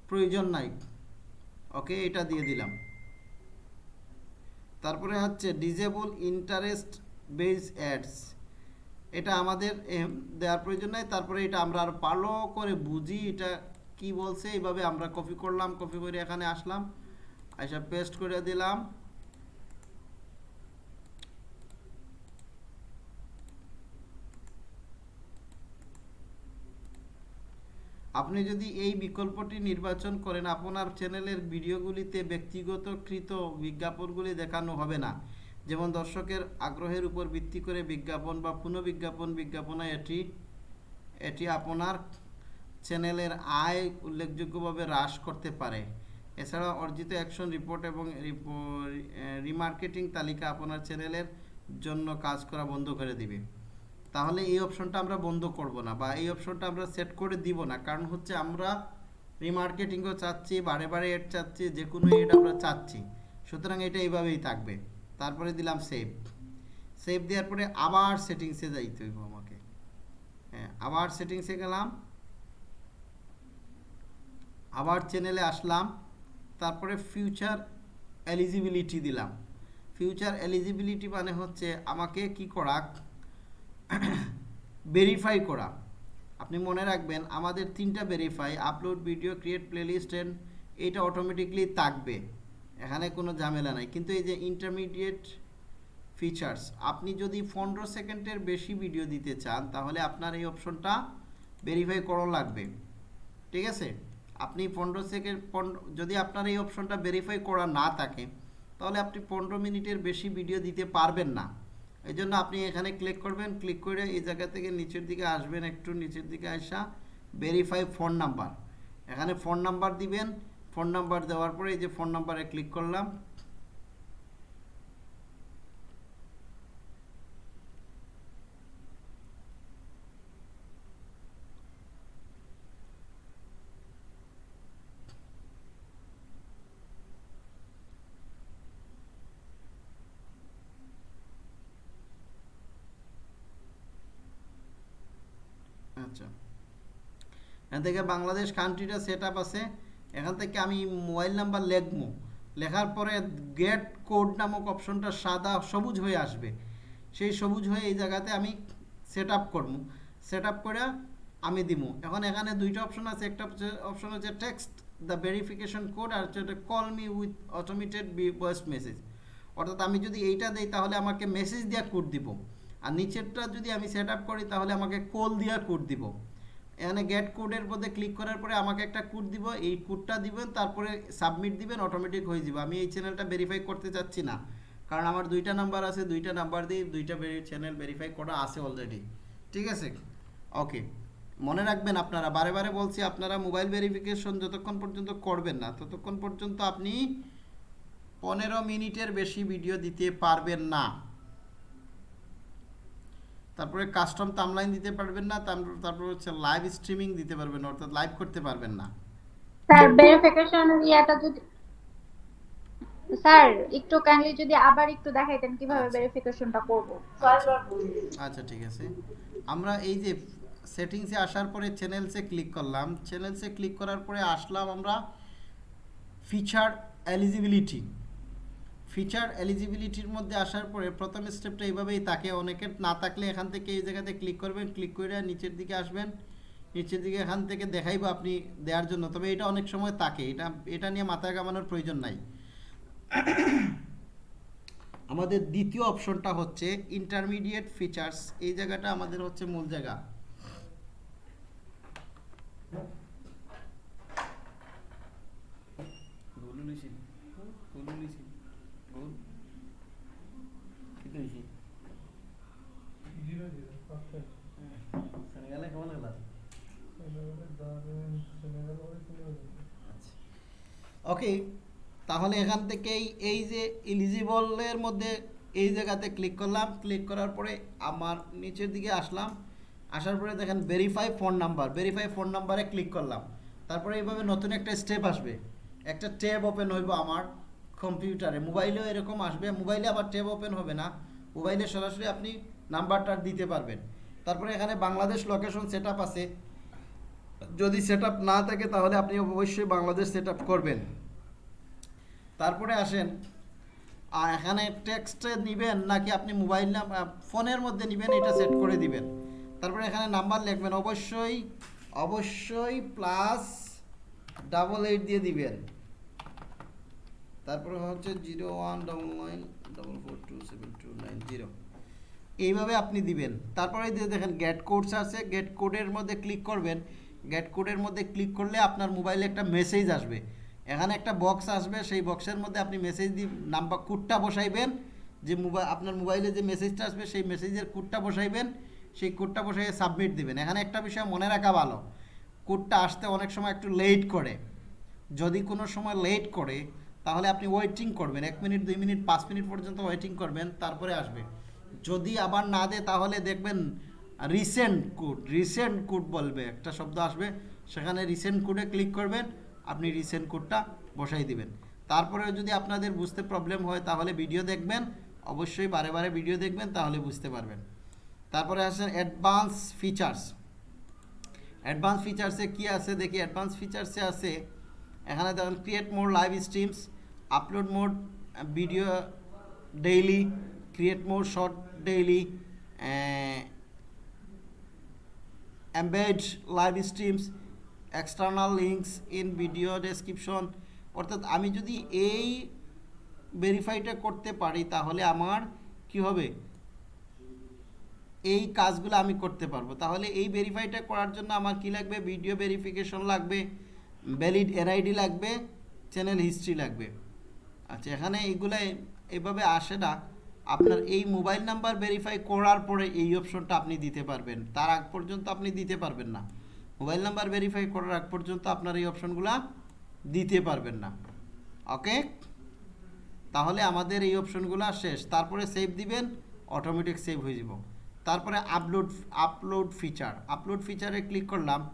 প্রয়োজন নাই। ওকে, এটা দিয়ে দিলাম। তারপরে হচ্ছে ডিজেবল ইন্টারেস্ট বেস অ্যাডস এটা আমাদের দেওয়ার প্রয়োজন নাই। তারপরে এটা আমরা আর ভালো করে বুঝি এটা কি বলছে, এইভাবে আমরা কপি করলাম কপি করে এখানে আসলাম। আইসা পেস্ট করে দিলাম। আপনি যদি এই বিকল্পটি নির্বাচন করেন, আপনার চ্যানেলের ভিডিওগুলিতে ব্যক্তিগতকৃত বিজ্ঞাপনগুলি দেখানো হবে না। যেমন দর্শকের আগ্রহের উপর ভিত্তি করে বিজ্ঞাপন বা পুনঃবিজ্ঞাপন বিজ্ঞাপনে এটি এটি আপনার চ্যানেলের আয় উল্লেখযোগ্যভাবে হ্রাস করতে পারে। এছাড়া অর্জিত অ্যাকশন রিপোর্ট এবং রিমার্কেটিং তালিকা আপনার চ্যানেলের জন্য কাজ করা বন্ধ করে দিবে। তাহলে এই অপশনটা আমরা বন্ধ করব না বা এই অপশনটা আমরা সেট করে দিব না। কারণ হচ্ছে আমরা রিমার্কেটিংও চাচ্ছি, বারে বারে এড চাচ্ছি, যে কোনো এড আমরা চাচ্ছি। সুতরাং এটা এইভাবেই থাকবে। তারপরে দিলাম সেভ সেভ দেওয়ার পরে আবার সেটিংসে যাইতে হইব আমাকে। হ্যাঁ আবার সেটিংসে গেলাম। আবার চ্যানেলে আসলাম। তারপরে ফিউচার এলিজিবিলিটি দিলাম। ফিউচার এলিজিবিলিটি মানে হচ্ছে আমাকে কি করা ভেরিফাই করা। আপনি মনে রাখবেন আমাদের তিনটা verify upload video create playlist and এটা অটোমেটিকলি থাকবে। এখানে কোনো ঝামেলা নাই। কিন্তু এই যে ইন্টারমিডিয়েট ফিচার্স আপনি যদি পনেরো সেকেন্ডের বেশি ভিডিও দিতে চান, তাহলে আপনার এই অপশনটা ভেরিফাই করা লাগবে। ঠিক আছে? আপনি পনেরো সেকেন্ড পনেরো যদি আপনার এই অপশনটা ভেরিফাই করা না থাকে, তাহলে আপনি পনেরো মিনিটের বেশি ভিডিও দিতে পারবেন না। এই জন্য আপনি এখানে ক্লিক করবেন ক্লিক করে এই জায়গা থেকে নিচের দিকে আসবেন, একটু নিচের দিকে আসা ভেরিফাই ফোন নাম্বার এখানে ফোন নাম্বার দিবেন ফোন নাম্বার দেওয়ার পরে এই যে ফোন নাম্বারে ক্লিক করলাম আচ্ছা এখান থেকে বাংলাদেশ কান্ট্রিটা সেট আপ আছে। এখান থেকে আমি মোবাইল নাম্বার লিখব। লেখার পরে গেট কোড নামক অপশনটা সাদা সবুজ হয়ে আসবে। সেই সবুজ হয়ে এই জায়গাতে আমি সেট আপ করব। সেট আপ করে আমি দিব। এখন এখানে দুইটা অপশন আছে। একটা অপশন হচ্ছে টেক্সট দ্য ভেরিফিকেশন কোড আর হচ্ছে call me with automated voice message অর্থাৎ আমি যদি এইটা দেই, তাহলে আমাকে মেসেজ দেওয়া কোড দিব। আর নিচেরটা যদি আমি সেট আপ করি, তাহলে আমাকে কল দেওয়া কোড দিব। এখানে গেট কোডের মধ্যে ক্লিক করার পরে আমাকে একটা কোড দিব, এই কোডটা দিবেন, তারপরে সাবমিট দিবেন অটোমেটিক হয়ে যাবে। আমি এই চ্যানেলটা ভেরিফাই করতে চাচ্ছি না। কারণ আমার দুইটা নাম্বার আছে, দুইটা নাম্বার দিয়ে দুইটা চ্যানেল ভেরিফাই করা আছে অলরেডি ঠিক আছে? ওকে মনে রাখবেন আপনারা, বারে বারে বলছি, আপনারা মোবাইল ভেরিফিকেশন যতক্ষণ পর্যন্ত করবেন না, ততক্ষণ পর্যন্ত আপনি পনেরো মিনিটের বেশি ভিডিও দিতে পারবেন না। তারপরে কাস্টম তামলাইন দিতে পারবেন না তারপর তারপর হচ্ছে লাইভ স্ট্রিমিং দিতে পারবেন না অর্থাৎ লাইভ করতে পারবেন না। স্যার ভেরিফিকেশন ইয়াটা যদি স্যার একটু কাইন্ডলি যদি আবার একটু দেখাইতেন কীভাবে ভেরিফিকেশনটা করব। আচ্ছা ঠিক আছে। আমরা এই যে সেটিংসে আসার পরে চ্যানেলসে ক্লিক করলাম। চ্যানেলসে ক্লিক করার পরে আসলাম আমরা ফিচার এলিজিবিলিটি ফিচার এলিজিবিলিটির মধ্যে আসার পরে প্রথম স্টেপটা এইভাবেই তাকে অনেকের না থাকলে এখান থেকে এই জায়গাতে ক্লিক করবেন ক্লিক করে নিচের দিকে আসবেন। নিচের দিকে এখান থেকে দেখাইবো আপনি দেওয়ার জন্য। তবে এটা অনেক সময় তাকে এটা এটা নিয়ে মাথায় কামানোর প্রয়োজন নাই। আমাদের দ্বিতীয় অপশনটা হচ্ছে ইন্টারমিডিয়েট ফিচার্স এই জায়গাটা আমাদের হচ্ছে মূল জায়গা। ওকে, তাহলে এখান থেকেই এই যে এলিজিবলের মধ্যে এই জায়গাতে ক্লিক করলাম। ক্লিক করার পরে আমার নিচের দিকে আসলাম। আসার পরে দেখেন verify phone number verify phone নাম্বারে ক্লিক করলাম। তারপরে এইভাবে নতুন একটা স্টেপ আসবে। একটা ট্যাব ওপেন হইব আমার কম্পিউটারে। মোবাইলেও এরকম আসবে, মোবাইলে আবার ট্যাব ওপেন হবে না। মোবাইলে সরাসরি আপনি নাম্বারটা দিতে পারবেন। তারপরে এখানে বাংলাদেশ লোকেশন সেট আছে। যদি সেট না থাকে তাহলে আপনি অবশ্যই বাংলাদেশ সেট করবেন। তারপরে আসেন, আর এখানে টেক্সটে নেবেন নাকি আপনি মোবাইল ফোনের মধ্যে নেবেন, এটা সেট করে দিবেন। তারপরে এখানে নাম্বার লিখবেন, অবশ্যই অবশ্যই প্লাস ডাবল এইট দিয়ে দিবেন। তারপরে হচ্ছে zero one double nine double four two seven two nine zero এইভাবে আপনি দিবেন। তারপরে যে দেখেন গেট কোডস আছে গেট কোডের মধ্যে ক্লিক করবেন। গেট কোডের মধ্যে ক্লিক করলে আপনার মোবাইলে একটা মেসেজ আসবে। এখানে একটা বক্স আসবে, সেই বক্সের মধ্যে আপনি মেসেজ দিয়ে নাম্বার কোডটা বসাইবেন। যে মোবাইল আপনার মোবাইলে যে মেসেজটা আসবে, সেই মেসেজের কোডটা বসাইবেন। সেই কোডটা বসাই সাবমিট দিবেন। এখানে একটা বিষয় মনে রাখা ভালো। কোডটা আসতে অনেক সময় একটু লেট করে। যদি কোনো সময় লেট করে, তাহলে আপনি ওয়েটিং করবেন। এক মিনিট, দুই মিনিট, পাঁচ মিনিট পর্যন্ত ওয়েটিং করবেন, তারপরে আসবে। যদি আবার না দেয়, তাহলে দেখবেন রিসেন্ট কোড রিসেন্ট কোড বলবে। একটা শব্দ আসবে, সেখানে রিসেন্ট কোডে ক্লিক করবেন, আপনি রিসেন্ট কোডটা বসাই দিবেন। তারপরেও যদি আপনাদের বুঝতে প্রবলেম হয়, তাহলে ভিডিও দেখবেন, অবশ্যই বারে বারে ভিডিও দেখবেন, তাহলে বুঝতে পারবেন। তারপরে আসেন অ্যাডভান্স ফিচার্স অ্যাডভান্স ফিচার্সে কি আছে? দেখি অ্যাডভান্স ফিচার্সে আছে, এখানে দেখুন create more live streams upload more video daily create more short daily embed live streams external links in video description অর্থাৎ আমি যদি এই ভেরিফাইটা করতে পারি, তাহলে আমার কি হবে? এই কাজগুলো আমি করতে পারব। তাহলে এই ভেরিফাইটা করার জন্য আমার কি লাগবে? ভিডিও ভেরিফিকেশন লাগবে ভ্যালিড এনআইডি লাগবে চ্যানেল হিস্ট্রি লাগবে। আচ্ছা এখানে এইগুলো এভাবে আসে না। আপনার এই মোবাইল নাম্বার ভেরিফাই করার পরে এই অপশনটা আপনি দিতে পারবেন। তার আগ পর্যন্ত আপনি দিতে পারবেন না। মোবাইল নাম্বার ভেরিফাই করার আগ পর্যন্ত আপনার এই অপশনগুলো দিতে পারবেন না। ওকে? তাহলে আমাদের এই অপশনগুলো শেষ। তারপরে সেভ দিবেন অটোমেটিক সেভ হয়ে যাব। তারপরে আপলোড আপলোড ফিচার আপলোড ফিচারে ক্লিক করলাম।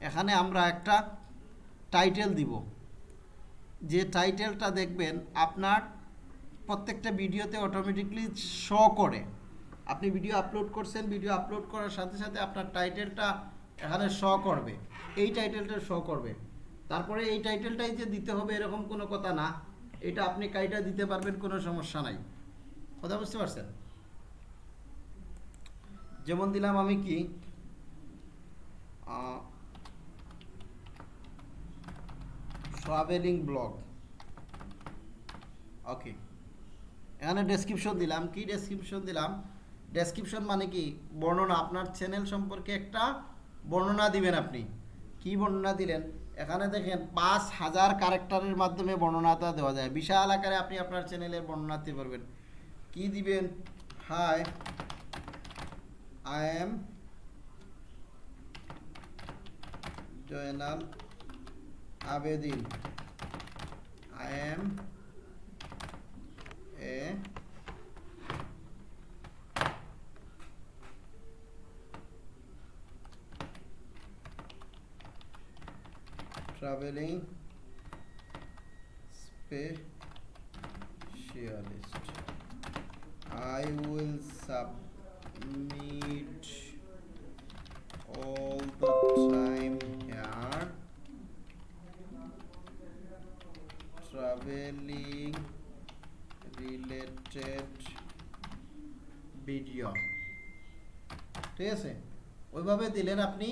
এখানে আমরা একটা টাইটেল দিব। যে টাইটেলটা দেখবেন, আপনার প্রত্যেকটা ভিডিওতে অটোমেটিকলি শো করে। আপনি ভিডিও আপলোড করছেন ভিডিও আপলোড করার সাথে সাথে আপনার টাইটেলটা এখানে শো করবে। এই টাইটেলটা শো করবে। তারপরে এই টাইটেলটাই যে দিতে হবে এরকম কোনো কথা না, এটা আপনি কাইটা দিতে পারবেন, কোনো সমস্যা নাই। কথা বুঝতে পারছেন? যেমন দিলাম আমি কি ট্রাভেলিং ব্লগ ওকে এখানে ডেসক্রিপশন দিলাম। কি ডেসক্রিপশন দিলাম? ডেসক্রিপশন মানে কি? বর্ণনা। আপনার চ্যানেল সম্পর্কে একটা বর্ণনা দিবেন আপনি। কি বর্ণনা দিলেন? এখানে দেখেন, পাঁচ হাজার ক্যারেক্টারের মাধ্যমে বর্ণনাটা দেওয়া যায়। বিশাল আকারে আপনি আপনার চ্যানেলের বর্ণনা দিতে পারবেন। কি দিবেন? Hi I am Joynal Abedin I am a traveling specialist. I will submit video ঠিক আছে? ওইভাবে দিলেন আপনি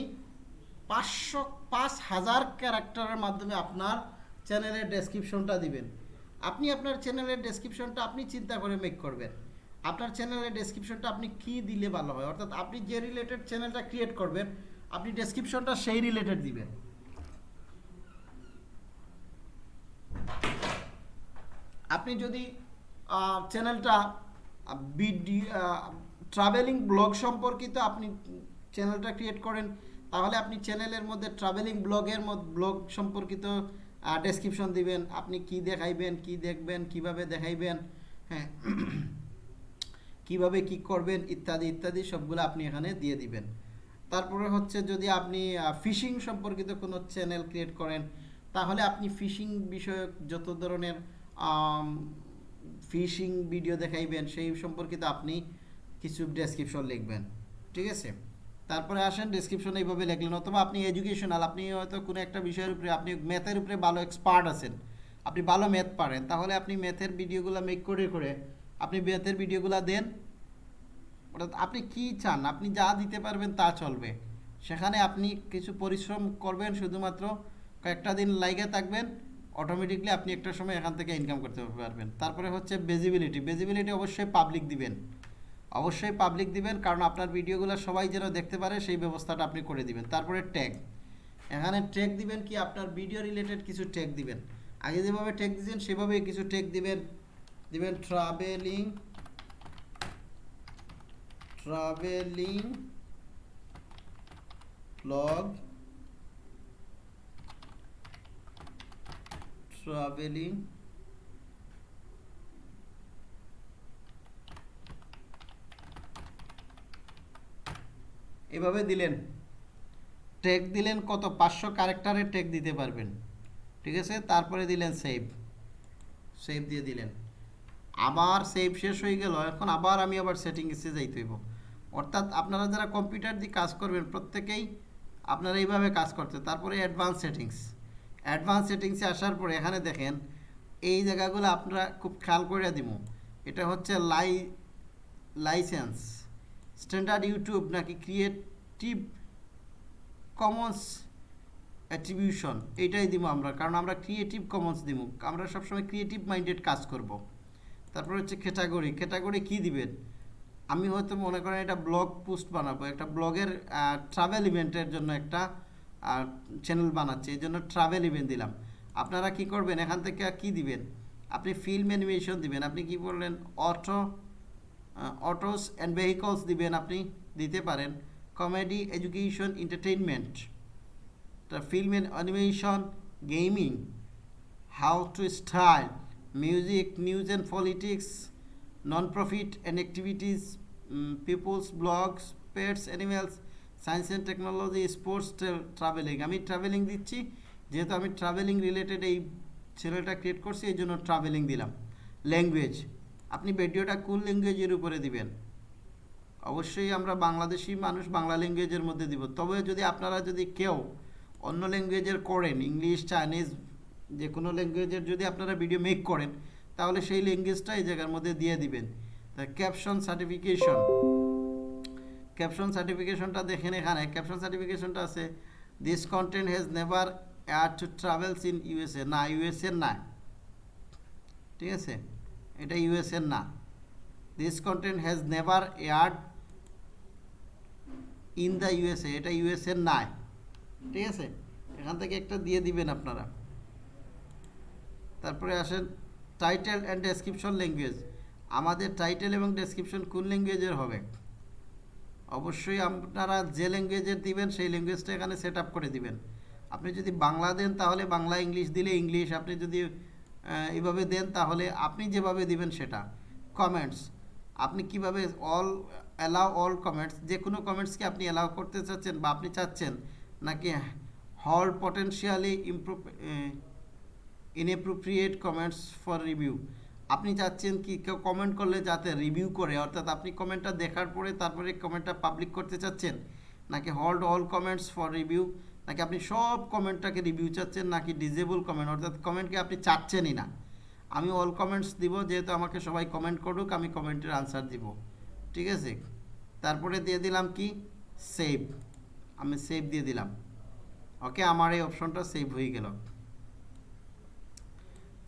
পাঁচশো, পাঁচ হাজার ক্যারেক্টারের মাধ্যমে আপনার চ্যানেলের ডেসক্রিপশনটা দিবেন। আপনি আপনার চ্যানেলের ডেসক্রিপশনটা আপনি চিন্তা করে মেক করবেন। আপনার চ্যানেলের ডেসক্রিপশনটা আপনি কি দিলে ভালো হয়? অর্থাৎ আপনি যে রিলেটেড চ্যানেলটা ক্রিয়েট করবেন, আপনি ডেসক্রিপশনটা সেই রিলেটেড দিবেন। আপনি যদি চ্যানেলটা ভিডিও ট্রাভেলিং ব্লগ সম্পর্কিত আপনি চ্যানেলটা ক্রিয়েট করেন, তাহলে আপনি চ্যানেলের মধ্যে ট্রাভেলিং ব্লগের মধ্যে ব্লগ সম্পর্কিত ডেসক্রিপশন দিবেন, আপনি কি দেখাইবেন, কি দেখবেন, কীভাবে দেখাইবেন হ্যাঁ কীভাবে কি করবেন, ইত্যাদি ইত্যাদি সবগুলো আপনি এখানে দিয়ে দিবেন। তারপরে হচ্ছে যদি আপনি ফিশিং সম্পর্কিত কোনো চ্যানেল ক্রিয়েট করেন, তাহলে আপনি ফিশিং বিষয়ক যত ধরনের ফিশিং ভিডিও দেখাইবেন, সেই সম্পর্কিত আপনি কিছু ডেসক্রিপশন লিখবেন, ঠিক আছে? তারপরে আসেন ডেসক্রিপশন এইভাবে লিখলেন, অথবা আপনি এডুকেশনাল আপনি হয়তো কোনো একটা বিষয়ের উপরে, আপনি ম্যাথের উপরে ভালো এক্সপার্ট আছেন, আপনি ভালো ম্যাথ পারেন, তাহলে আপনি ম্যাথের ভিডিওগুলো মেক করে করে আপনি ম্যাথের ভিডিওগুলো দেন। অর্থাৎ আপনি কি চান, আপনি যা দিতে পারবেন তা চলবে। সেখানে আপনি কিছু পরিশ্রম করবেন, শুধুমাত্র কয়েকটা দিন লাইগে থাকবেন অটোমেটিকলি আপনি একটা সময় এখান থেকে ইনকাম করতে পারবেন। তারপরে হচ্ছে বেজিবিলিটি বেজিবিলিটি অবশ্যই পাবলিক দিবেন। অবশ্যই পাবলিক দিবেন, কারণ আপনার ভিডিওগুলো সবাই যেন দেখতে পারে, সেই ব্যবস্থাটা আপনি করে দিবেন। তারপরে ট্যাগ এখানে ট্যাগ দিবেন কি? আপনার ভিডিও রিলেটেড কিছু ট্যাগ দিবেন। আগে যেভাবে ট্যাগ দিয়েছেন, সেভাবেই কিছু ট্যাগ দিবেন। দিবেন ট্রাভেলিং ট্রাভেলিং ব্লগ ট্রাভেলিং এভাবে দিলেন। টেক দিলেন কত? পাঁচশো ক্যারেক্টারের টেক দিতে পারবেন। ঠিক আছে? তারপরে দিলেন সেভ সেভ দিয়ে দিলেন। আবার সেভ শেষ হয়ে গেল। এখন আবার আমি আবার সেটিংসে যাইতে হইব। অর্থাৎ আপনারা যারা কম্পিউটার দিয়ে কাজ করবেন, প্রত্যেকেই আপনারা এইভাবে কাজ করতে। তারপরে অ্যাডভান্স সেটিংস অ্যাডভান্স সেটিংসে আসার পরে এখানে দেখেন, এই জায়গাগুলো আপনারা খুব খেয়াল করে দিব এটা হচ্ছে লাই লাইসেন্স স্ট্যান্ডার্ড ইউটিউব নাকি ক্রিয়েটিভ কমন্স অ্যাট্রিবিউশন এইটাই দিব আমরা, কারণ আমরা ক্রিয়েটিভ কমন্স দিব আমরা সবসময় ক্রিয়েটিভ মাইন্ডেড কাজ করব। তারপর হচ্ছে ক্যাটাগরি ক্যাটাগরি কি দিবেন আমি হয়তো মনে করেন এটা ব্লগ পোস্ট বানাবো, একটা ব্লগের ট্রাভেল ইভেন্টের জন্য একটা চ্যানেল বানাচ্ছি, এই জন্য ট্রাভেল ইভেন্ট দিলাম। আপনারা কি করবেন? এখান থেকে কি দিবেন? আপনি ফিল্ম অ্যানিমেশন দিবেন। আপনি কি বললেন? অটো অটোস অ্যান্ড ভেহিকলস দিবেন আপনি, দিতে পারেন। Comedy, education, entertainment. Film animation gaming how to style music news and politics non profit and activities people's blogs pets animals science and technology sports traveling আমি traveling দিচ্ছি, যেহেতু আমি travelling related এই চ্যানেলটা ক্রিয়েট করছি এই জন্য ট্রাভেলিং দিলাম। ল্যাঙ্গুয়েজ আপনি ভিডিওটা কোন ল্যাঙ্গুয়েজের উপরে দিবেন? অবশ্যই আমরা বাংলাদেশি মানুষ বাংলা ল্যাঙ্গুয়েজের মধ্যে দিব। তবে যদি আপনারা যদি কেউ অন্য ল্যাঙ্গুয়েজের করেন, ইংলিশ, চাইনিজ যে কোনো ল্যাঙ্গুয়েজের যদি আপনারা ভিডিও মেক করেন, তাহলে সেই ল্যাঙ্গুয়েজটা এই জায়গার মধ্যে দিয়ে দিবেন। তা ক্যাপশন সার্টিফিকেশন ক্যাপশন সার্টিফিকেশনটা দেখেন এখানে। ক্যাপশন সার্টিফিকেশনটা আছে this content has never air to travels in USA না ইউএসএ না। ঠিক আছে? এটা ইউএসএর না। This content has never aired in the USA এটা ইউএসএর নাই। ঠিক আছে? এখান থেকে একটা দিয়ে দিবেন আপনারা। তারপরে আসেন টাইটেল অ্যান্ড ডেসক্রিপশন ল্যাঙ্গুয়েজ আমাদের টাইটেল এবং ডেসক্রিপশন কোন ল্যাঙ্গুয়েজের হবে? অবশ্যই আপনারা যে ল্যাঙ্গুয়েজের দিবেন, সেই ল্যাঙ্গুয়েজটা এখানে সেট করে দিবেন। আপনি যদি বাংলা দেন, তাহলে বাংলা, ইংলিশ দিলে ইংলিশ। আপনি যদি এইভাবে দেন তাহলে আপনি যেভাবে দিবেন সেটা। কমেন্টস আপনি কীভাবে অল অ্যালাউ অল কমেন্টস যে কোনো কমেন্টসকে আপনি অ্যালাউ করতে চাচ্ছেন বা আপনি চাচ্ছেন, নাকি হল potentially improve inappropriate comments for review আপনি চাচ্ছেন কি কেউ কমেন্ট করলে যাতে রিভিউ করে, অর্থাৎ আপনি কমেন্টটা দেখার পরে তারপরে কমেন্টটা পাবলিক করতে চাচ্ছেন, নাকি hold all comments for review নাকি আপনি সব কমেন্টটাকে রিভিউ চাচ্ছেন নাকি ডিজেবল কমেন্ট অর্থাৎ কমেন্টকে আপনি চাচ্ছেনই না। আমি অল কমেন্টস দিব, যেহেতু আমাকে সবাই কমেন্ট করুক, আমি কমেন্টের আনসার দিব। ঠিক আছে? তারপরে দিয়ে দিলাম কি? সেভ আমি সেভ দিয়ে দিলাম। ওকে আমার এই অপশনটা সেভ হয়ে গেল।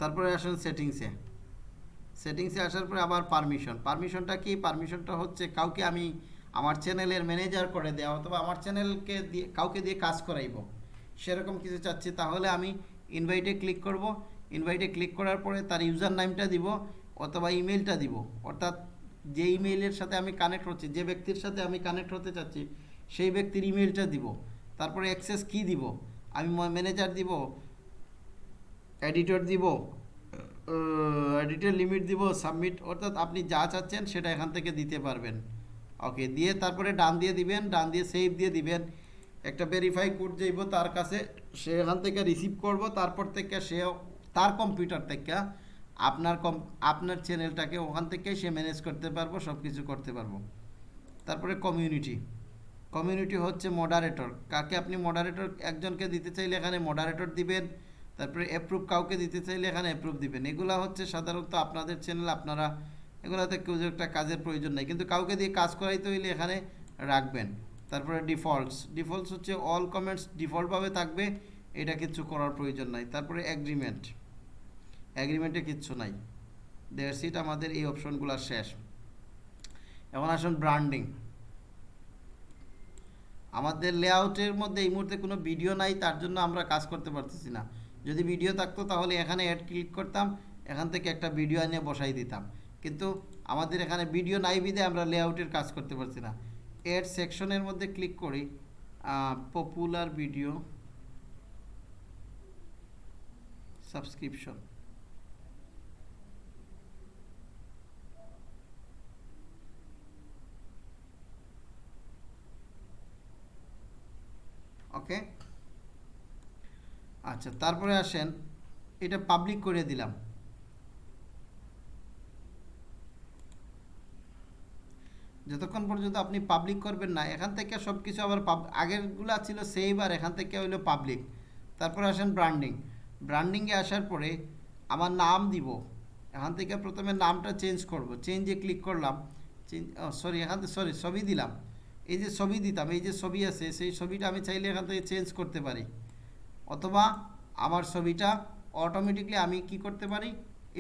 তারপরে আসেন সেটিংসে সেটিংসে আসার পরে আবার পারমিশন পারমিশনটা কি? পারমিশনটা হচ্ছে কাউকে আমি আমার চ্যানেলের ম্যানেজার করে দেওয়া অথবা আমার চ্যানেলকে দিয়ে, কাউকে দিয়ে কাজ করাইব। সেরকম কিছু চাচ্ছি। তাহলে আমি ইনভাইটে ক্লিক করব। ইনভাইটে ক্লিক করার পরে তার ইউজার নামটা দিব, অথবা ইমেলটা দিব। অর্থাৎ যে ইমেইলের সাথে আমি কানেক্ট হচ্ছি, যে ব্যক্তির সাথে আমি কানেক্ট হতে চাচ্ছি, সেই ব্যক্তির ইমেলটা দিব। তারপরে অ্যাক্সেস কি দিব? আমি ম্যানেজার দিব এডিটর দিব এডিটর লিমিট দিব সাবমিট অর্থাৎ আপনি যা চাচ্ছেন সেটা এখান থেকে দিতে পারবেন। ওকে দিয়ে তারপরে ডান দিয়ে দিবেন, ডান দিয়ে সেভ দিয়ে দিবেন। একটা ভেরিফাই কোড যাইব তার কাছে, সে এখান থেকে রিসিভ করব, তারপর থেকে সে তার কম্পিউটার থেকে আপনার কম আপনার চ্যানেলটাকে ওখান থেকে সে ম্যানেজ করতে পারব সব কিছু করতে পারব। তারপরে কমিউনিটি কমিউনিটি হচ্ছে মডারেটর কাকে আপনি মডারেটর একজনকে দিতে চাইলে এখানে মডারেটর দিবেন, তারপরে অ্যাপ্রুভ কাউকে দিতে চাইলে এখানে অ্যাপ্রুভ দিবেন। এগুলা হচ্ছে সাধারণত আপনাদের চ্যানেল আপনারা এগুলাতে কেউ যে একটা কাজের প্রয়োজন নেই। কিন্তু কাউকে দিয়ে কাজ করাইতে হইলে এখানে রাখবেন। তারপরে ডিফল্টস। ডিফল্টস হচ্ছে অল কমেন্টস ডিফল্টভাবে থাকবে, এটা কিছু করার প্রয়োজন নাই। তারপরে অ্যাগ্রিমেন্ট অ্যাগ্রিমেন্টে কিচ্ছু নাই। দেয়ার সিট আমাদের এই অপশনগুলো শেষ। এখন আসুন ব্র্যান্ডিং আমাদের লেআউটের মধ্যে এই মুহূর্তে কোনো ভিডিও নাই, তার জন্য আমরা কাজ করতে পারতেছি না। যদি ভিডিও থাকতো তাহলে এখানে অ্যাড ক্লিক করতাম, এখান থেকে একটা ভিডিও এনে বসাই দিতাম। কিন্তু আমাদের এখানে ভিডিও নাই বিদে আমরা লেআউটের কাজ করতে পারছি না। এড সেকশনের মধ্যে ক্লিক করি পপুলার ভিডিও সাবস্ক্রিপশন ওকে আচ্ছা তারপরে আসেন, এটা পাবলিক করে দিলাম। যতক্ষণ পর্যন্ত আপনি পাবলিক করবেন না, এখান থেকে সব কিছু আবার আগেরগুলো ছিল সেভ আর এখান থেকে হইল পাবলিক তারপরে আসেন ব্র্যান্ডিং ব্র্যান্ডিংয়ে আসার পরে আমার নাম দিব। এখান থেকে প্রথমে নামটা চেঞ্জ করব। চেঞ্জে ক্লিক করলাম। চেঞ্জ সরি এখান থেকে সরি ছবি দিলাম। এই যে ছবি দিতাম, এই যে ছবি আছে, সেই ছবিটা আমি চাইলে এখান থেকে চেঞ্জ করতে পারি। অথবা আমার ছবিটা অটোমেটিকলি আমি কি করতে পারি?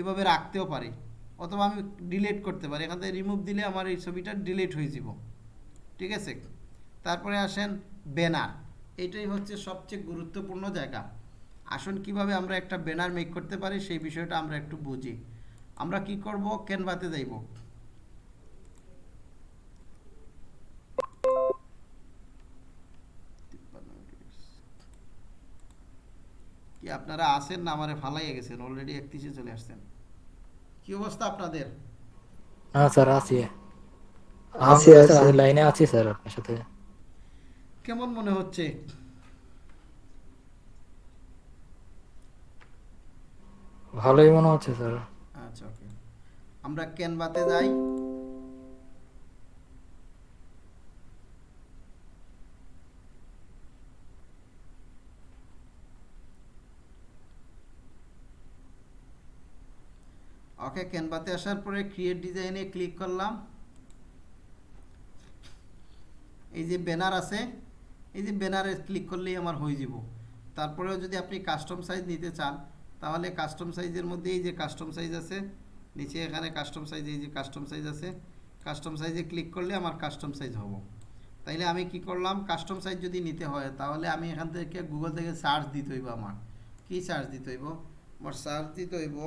এভাবে রাখতেও পারি। অথবা আমি ডিলিট করতে পারি। এখান থেকে রিমুভ দিলে আমার এই ছবিটা ডিলিট হয়ে যাব। ঠিক আছে? তারপরে আসেন ব্যানার এটাই হচ্ছে সবচেয়ে গুরুত্বপূর্ণ জায়গা। আসুন কীভাবে আমরা একটা ব্যানার মেক করতে পারি, সেই বিষয়টা আমরা একটু বুঝি। আমরা কি করব? ক্যানভাতে যাইব। কি আপনারা আসেন না? আমারে ফালাইয়া গেছেন। অলরেডি একত্রিশে চলে আসছেন। কি অবস্থা আপনাদের? হ্যাঁ স্যার আছি। আছি, আছি। লাইনে আছি স্যার আপনার সাথে। কেমন মনে হচ্ছে? ভালোই মনে হচ্ছে স্যার। আচ্ছা ওকে। আমরা ক্যানভাতে যাই? ওকে ক্যানভাতে আসার পরে ক্রিয়েট ডিজাইনে ক্লিক করলাম। এই যে ব্যানার আছে, এই যে ব্যানারে ক্লিক করলেই আমার হয়ে যাব। তারপরেও যদি আপনি কাস্টম সাইজ নিতে চান, তাহলে কাস্টম সাইজের মধ্যে এই যে কাস্টম সাইজ আছে, নিচে এখানে কাস্টম সাইজ এই যে কাস্টম সাইজ আছে কাস্টম সাইজে ক্লিক করলে আমার কাস্টম সাইজ হব। তাইলে আমি কি করলাম কাস্টম সাইজ যদি নিতে হয়, তাহলে আমি এখান থেকে গুগল থেকে সার্চ দিতে হইব আমার। কি সার্চ দিতে হইব? আমার সার্চ দিতে হইব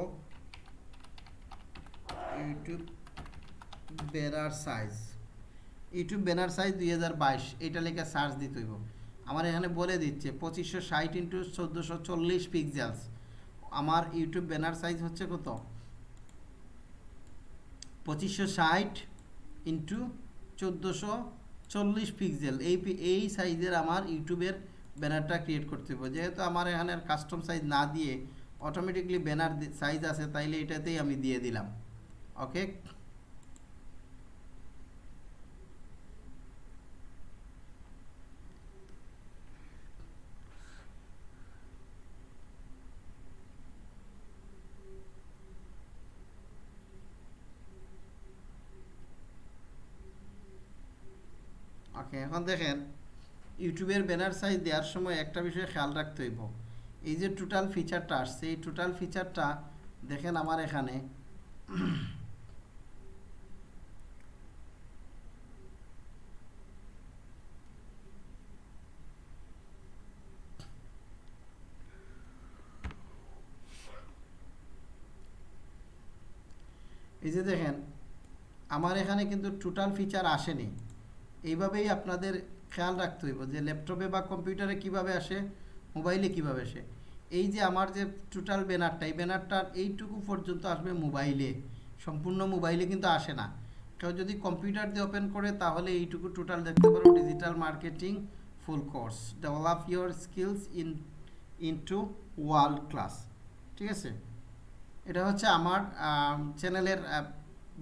YouTube banner size YouTube banner size দুই হাজার বাইশ, এটা লেখা সার্চ দিতে হইব। আমার এখানে বলে দিচ্ছে, পঁচিশশো ষাট ইন্টু চোদ্দোশো চল্লিশ পিক্সেলস আমার ইউটিউব ব্যানার সাইজ হচ্ছে কত? পঁচিশশো ষাট ইন্টু চোদ্দোশো চল্লিশ পিক্সেল এই এই সাইজের আমার ইউটিউবের ব্যানারটা ক্রিয়েট করতে হবে যেহেতু আমার এখানে কাস্টম সাইজ না দিয়ে অটোমেটিকলি ব্যানার সাইজ আছে, তাইলে এটাতেই আমি দিয়ে দিলাম। ওকে ওকে এখন দেখেন, ইউটিউবের ব্যানার সাইজ দেওয়ার সময় একটা বিষয় খেয়াল রাখতে হইব। এই যে টোটাল ফিচারটা আসছে, এই টোটাল ফিচারটা দেখেন আমার এখানে। এই যে দেখেন, আমার এখানে কিন্তু টোটাল ফিচার আসেনি। এইভাবেই আপনাদের খেয়াল রাখতে হইব যে ল্যাপটপে বা কম্পিউটারে কীভাবে আসে, মোবাইলে কীভাবে আসে। এই যে আমার যে টোটাল ব্যানারটা, এই ব্যানারটার এইটুকু পর্যন্ত আসবে মোবাইলে। সম্পূর্ণ মোবাইলে কিন্তু আসে না। কেউ যদি কম্পিউটার দিয়ে ওপেন করে, তাহলে এইটুকু টোটাল দেখতে পারো digital marketing full course develop your skills in into world class ঠিক আছে? এটা হচ্ছে আমার চ্যানেলের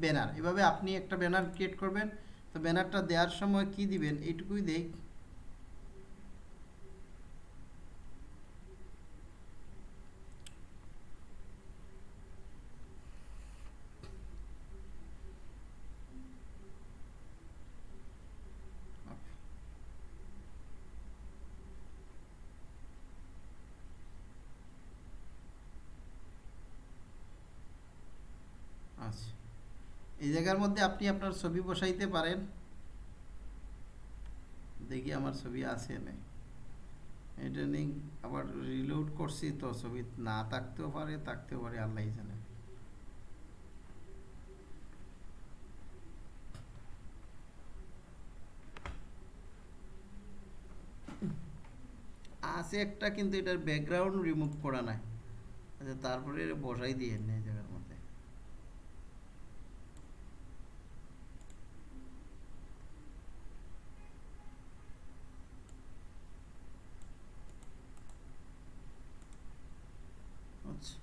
ব্যানার এভাবে আপনি একটা ব্যানার ক্রিয়েট করবেন, তো ব্যানারটা দেওয়ার সময় কি দিবেন, এইটুকুই দেই আচ্ছা এই জায়গার মধ্যে আপনি আপনার ছবি বসাইতে পারেন। দেখি আমার ছবি আছে না এটা নিয়ে আবার রিলোড করছি তো ছবি না থাকতেও পারে থাকতেও পারে আল্লাহ জানে। আছে একটা কিন্তু এটার ব্যাকগ্রাউন্ড রিমুভ করা নাই। আচ্ছা তারপরে বসাই দিয়ে নে এই জায়গার মধ্যে আচ্ছা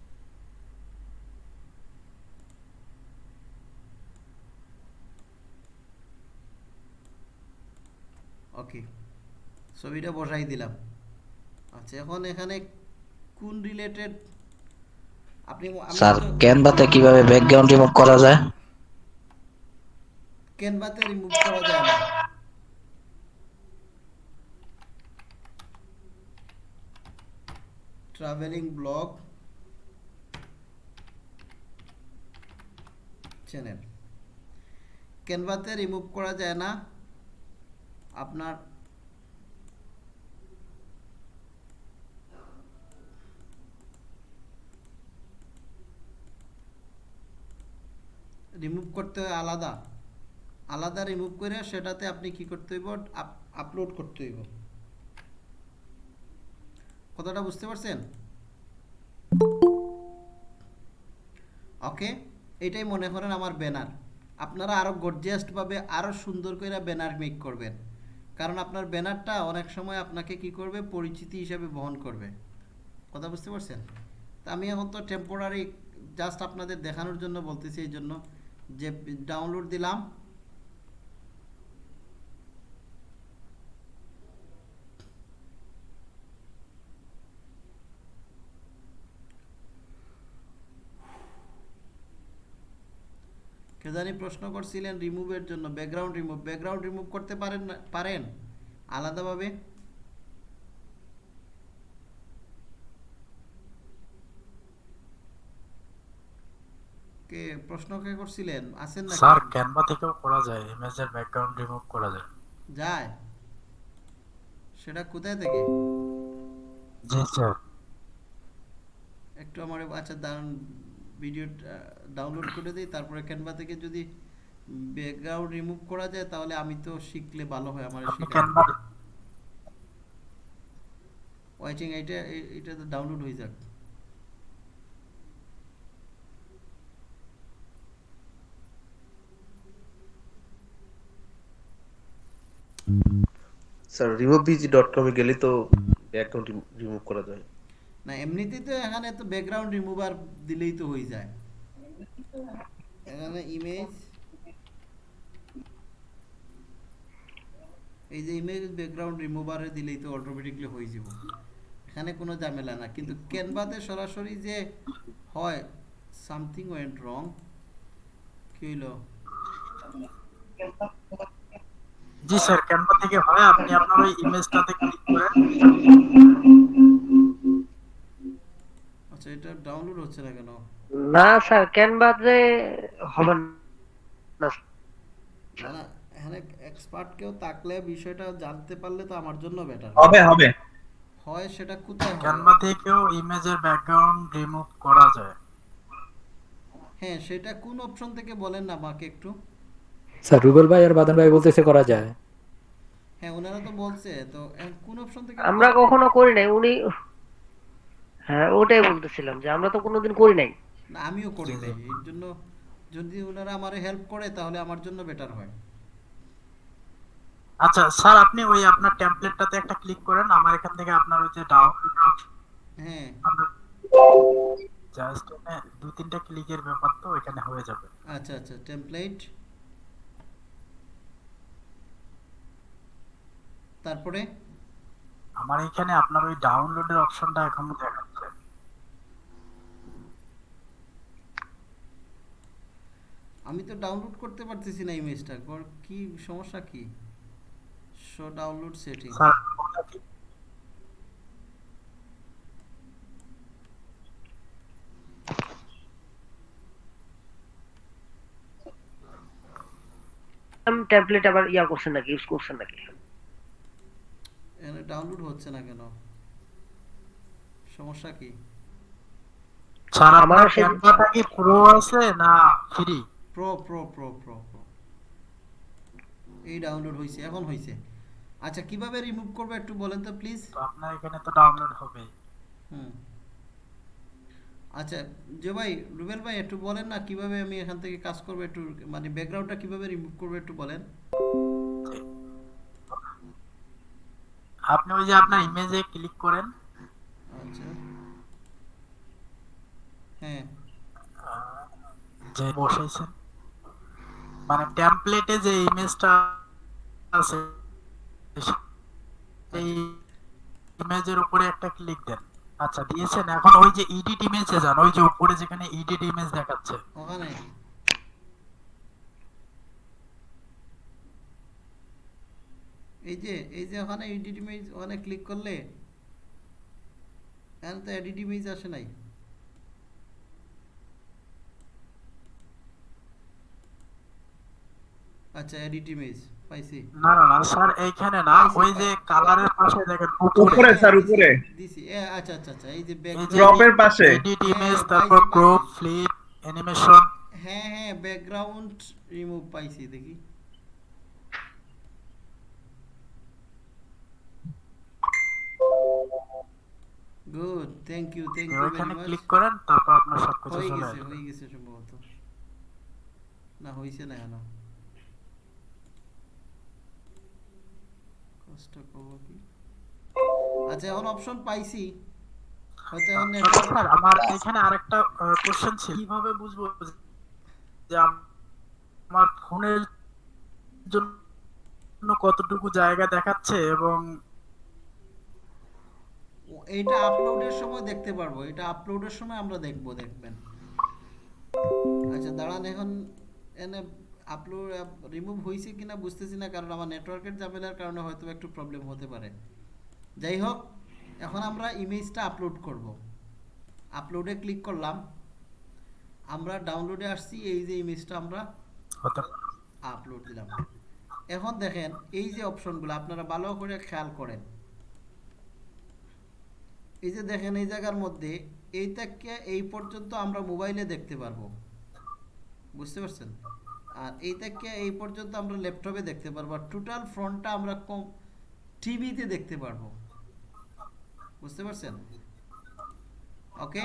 ওকে ছবিটা বসাই দিলাম। আচ্ছা এখন এখানে কোন রিলেটেড আপনি স্যার ক্যানভাতে কীভাবে ব্যাকগ্রাউন্ড রিমুভ করা যায়? ক্যানভাতে রিমুভ করা যায় না। ট্রাভেলিং ব্লগ চ্যানেল ক্যানভাতে রিমুভ করা যায় না। আপনার রিমুভ করতে হয় আলাদা। আলাদা রিমুভ করে সেটাতে আপনি কি করতে হইব? আপলোড করতে হইব। কথাটা বুঝতে পারছেন? ওকে এটাই মনে করেন আমার ব্যানার আপনারা আরও গর্জিয়াসভাবে আরও সুন্দর করে ব্যানার মেক করবেন। কারণ আপনার ব্যানারটা অনেক সময় আপনাকে কি করবে? পরিচিতি হিসাবে বহন করবে। কথা বুঝতে পারছেন? তা আমি এখন তো টেম্পোরারি জাস্ট আপনাদের দেখানোর জন্য বলতেছি, এই জন্য। যে ডাউনলোড দিলাম। জানি প্রশ্ন করছিলেন রিমুভের জন্য। ব্যাকগ্রাউন্ড রিমুভ ব্যাকগ্রাউন্ড রিমুভ করতে পারেন পারেন? আলাদাভাবে। কে প্রশ্ন কে করছিলেন? আছেন না স্যার ক্যানভা থেকেও করা যায় ইমেজের ব্যাকগ্রাউন্ড রিমুভ করা যায়। যায়? সেটা কোথায় থেকে? জি স্যার। একটু আমার আচ্ছা দারুণ ভিডিও ডাউনলোড করে দিই তারপরে ক্যানভা থেকে যদি ব্যাকগ্রাউন্ড রিমুভ করা যায় তাহলে আমি তো শিখলে ভালো হয় আমার শেখা ওয়াইটিং এটা এটা তো ডাউনলোড হয়ে যাক। স্যার ডট কমে গেলে তো অ্যাকাউন্ট রিমুভ করা যায়। না, এমনিতেই তো এখানে তো ব্যাকগ্রাউন্ড রিমুভার দিলেই তো হয়ে যায়। এখানে ইমেজ এই যে ইমেজ ব্যাকগ্রাউন্ড রিমুভারে দিলেই তো অটোমেটিকলি হয়ে যাব। এখানে কোনো ঝামেলা না, কিন্তু ক্যানভাতে সরাসরি যে হয় সামথিং ওয়েন্ট রং কি হইল? জি স্যার ক্যানভা থেকে হয় আপনি আপনার ওই ইমেজটাতে ক্লিক করেন আচ্ছা এটা ডাউনলোড হচ্ছে না কেন? না স্যার ক্যানভাতে হবে না। না এখানে এক্সপার্ট কেউ থাকলে বিষয়টা জানতে পারলে তো আমার জন্য বেটার হবে হবে। হয় সেটা কোথায় ক্যানভা থেকেও ইমেজের ব্যাকগ্রাউন্ড রিমুভ করা যায়। হ্যাঁ সেটা কোন অপশন থেকে বলেন না আমাকে একটু? স্যার রুবেল ভাই আর বাদন ভাই বলতেছে করা যায়। হ্যাঁ ওনারা তো বলছে তো কোন অপশন থেকে আমরা কখনো করি নাই উনি হ্যাঁ ওটাই বলতেছিলাম যে আমরা তো কোনোদিন করি নাই। না আমিও করি নাই এর জন্য যদি ওনারা আমারে হেল্প করে তাহলে আমার জন্য বেটার হয়। আচ্ছা স্যার আপনি ওই আপনার টেমপ্লেটটাতে একটা ক্লিক করেন আমার এখান থেকে আপনার ওই যে ডাউনলোড হ্যাঁ। জাস্ট দুই তিনটা ক্লিকের ব্যাপার তো এখানে হয়ে যাবে। আচ্ছা আচ্ছা টেমপ্লেট তারপরে? আমার এখানে আপনার ওই ডাউনলোডের অপশনটা এখনও দেখাচ্ছে। আমি তো ডাউনলোড করতে পারতেছি না ইমেজটা কি সমস্যা কি? শো ডাউনলোড সেটিং টেমপ্লেট আবার ইয়া করছেন নাকি ইউজ করছেন নাকি? এখানে ডাউনলোড হচ্ছে না কেন? সমস্যা কি? স্যার আমার আপনার কি প্রো আছে না free pro pro pro pro এই ডাউনলোড হয়েছে এখন হয়েছে আচ্ছা কীভাবে রিমুভ করবে একটু বলেন তো প্লিজ আপনার এখানে তো ডাউনলোড হবে। হুম। আচ্ছা যে ভাই রুবেল ভাই একটু বলেন না কীভাবে আমি এখান থেকে কাজ করব একটু মানে ব্যাকগ্রাউন্ডটা কীভাবে রিমুভ করব একটু বলেন। আপনি ওই যে আপনার ইমেজে ক্লিক করেন। আচ্ছা। হ্যাঁ। যে বসাইছেন। মানে টেমপ্লেটে যে ইমেজটা আছে এই ইমেজের উপরে একটা ক্লিক দেন। আচ্ছা দিয়েছেন। এখন ওই যে এডিট ইমেজে যান ওই যে উপরে যেখানে এডিট ইমেজ দেখাচ্ছে। ওখানে। এই যে এই যে ওখানে এডিট ইমেজ ওখানে ক্লিক করলে এখানে তো এডিট ইমেজ আসে নাই। আচ্ছা এডিট ইমেজ পাইছি। না না না স্যার এইখানে না ওই যে কালারের পাশে দেখেন উপরে। স্যার উপরে। দিছি এ, আচ্ছা আচ্ছা আচ্ছা এই যে ব্যাকগ্রাউন্ড ক্রপের পাশে। এডিট হ্যাঁ, ইমেজ তারপর। ক্রপ ফ্লিপ অ্যানিমেশন হ্যাঁ হ্যাঁ ব্যাকগ্রাউন্ড রিমুভ পাইছি দেখি। Good thank you thank you ওইখানে ভেরি ক্লিক করেন তারপর আপনার সবকিছু হয়ে চলে গেছে আসবে। হয়ে গেছে সম্ভবত। না হইছে না কেন কষ্ট করব কি। আচ্ছা এখন অপশন পাইছি। হয়তো এখন আচ্ছা, স্যার আমার এখানে আরেকটা কোশ্চেন ছিল। কীভাবে বুঝব যে আমার ফোনের জন্য কতটুকু জায়গা দেখাচ্ছে এবং ও, এইটা আপলোডের সময় দেখতে পারব এটা আপলোডের সময় আমরা দেখব দেখবেন। আচ্ছা দাঁড়ান এখন এনে আপলোড রিমুভ হয়েছে কিনা বুঝতেছি না কারণ আমার নেটওয়ার্কের ঝামেলার কারণে হয়তো একটু প্রবলেম হতে পারে। যাই হোক এখন আমরা ইমেজটা আপলোড করব। আপলোডে ক্লিক করলাম। আমরা ডাউনলোডে আসছি এই যে ইমেজটা আমরা আপলোড দিলাম। এখন দেখেন এই যে অপশনগুলো আপনারা ভালো করে খেয়াল করেন। এই যে দেখেন, এই জায়গার মধ্যে এই এই পর্যন্ত আমরা মোবাইলে দেখতে পারব। বুঝতে পারছেন? আর এই এই পর্যন্ত আমরা ল্যাপটপে দেখতে পারব আর টোটাল ফ্রন্টটা আমরা কম টিভিতে দেখতে পারব। বুঝতে পারছেন? ওকে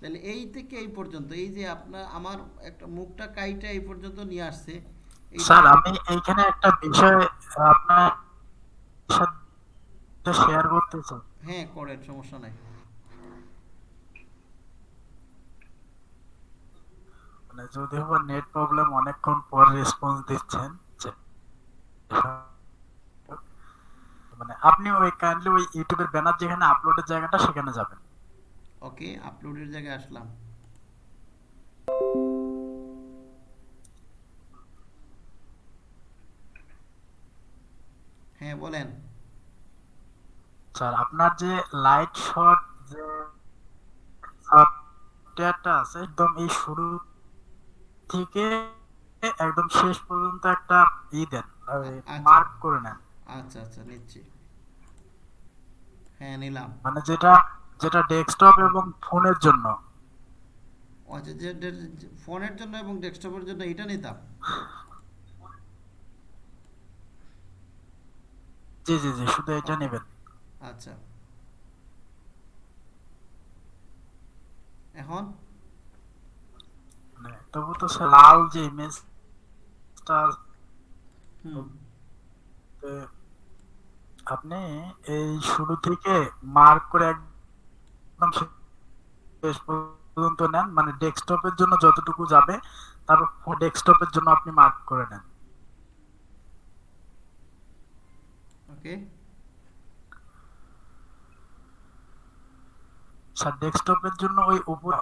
তাহলে এই থেকে এই পর্যন্ত, এই যে আপনার, আমার একটা মুখটা কাইটা এই পর্যন্ত নিয়ে আসছে। স্যার, আমি এইখানে একটা বিষয় আপনার শেয়ার করতে চাই হ্যাঁ করেন সমস্যা নাই। মানে যদিও বা নেট প্রবলেম অনেকক্ষণ পর রেসপন্স দিচ্ছেন মানে আপনি ওই কাইন্ডলি ওই ইউটিউবের ব্যানার যেখানে আপলোডের জায়গাটা সেখানে যাবেন। ওকে আপলোডের জায়গায় আসলাম। হ্যাঁ বলেন। স্যার আপনার যে লাইট শট যে সফটওয়্যারটা আছে একদম এই শুরু থেকে একদম শেষ পর্যন্ত একটা ই দেন আচ্ছা। মার্ক করে নেন। আচ্ছা আচ্ছা নিচ্ছি। হ্যাঁ নিলাম। মানে যেটা যেটা ডেস্কটপ এবং ফোনের জন্য। আচ্ছা যে ফোনের জন্য এবং ডেস্কটপের জন্য এটা নিতাম? জি জি জি শুধু এটা নেবেন। আচ্ছা। এখন? মানে তবু তো স্যার লাল যে ইমেজটা আপনি এই শুরু থেকে মার্ক করে একদম শেষ পর্যন্ত নেন মানে ডেস্কটপের জন্য যতটুকু যাবে তারপর ডেস্কটপের জন্য আপনি মার্ক করে নেন। ওকে স্যার ডেস্কটপের জন্য ওই উপর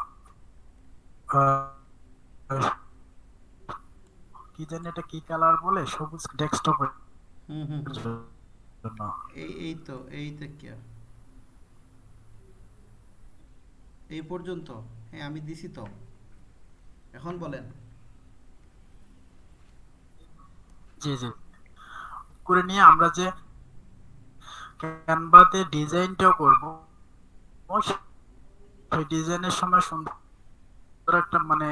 কি জানি এটা কি কালার বলে সবুজ ডেস্কটপের হুম হুম। এই এই তো এই থেকে এই পর্যন্ত? হ্যাঁ আমি দিছি তো। এখন বলেন। জি জি। করে নিয়ে আমরা যে ক্যানভাতে ডিজাইনটাও করব সেই ডিজাইনের সময় সুন্দর একটা মানে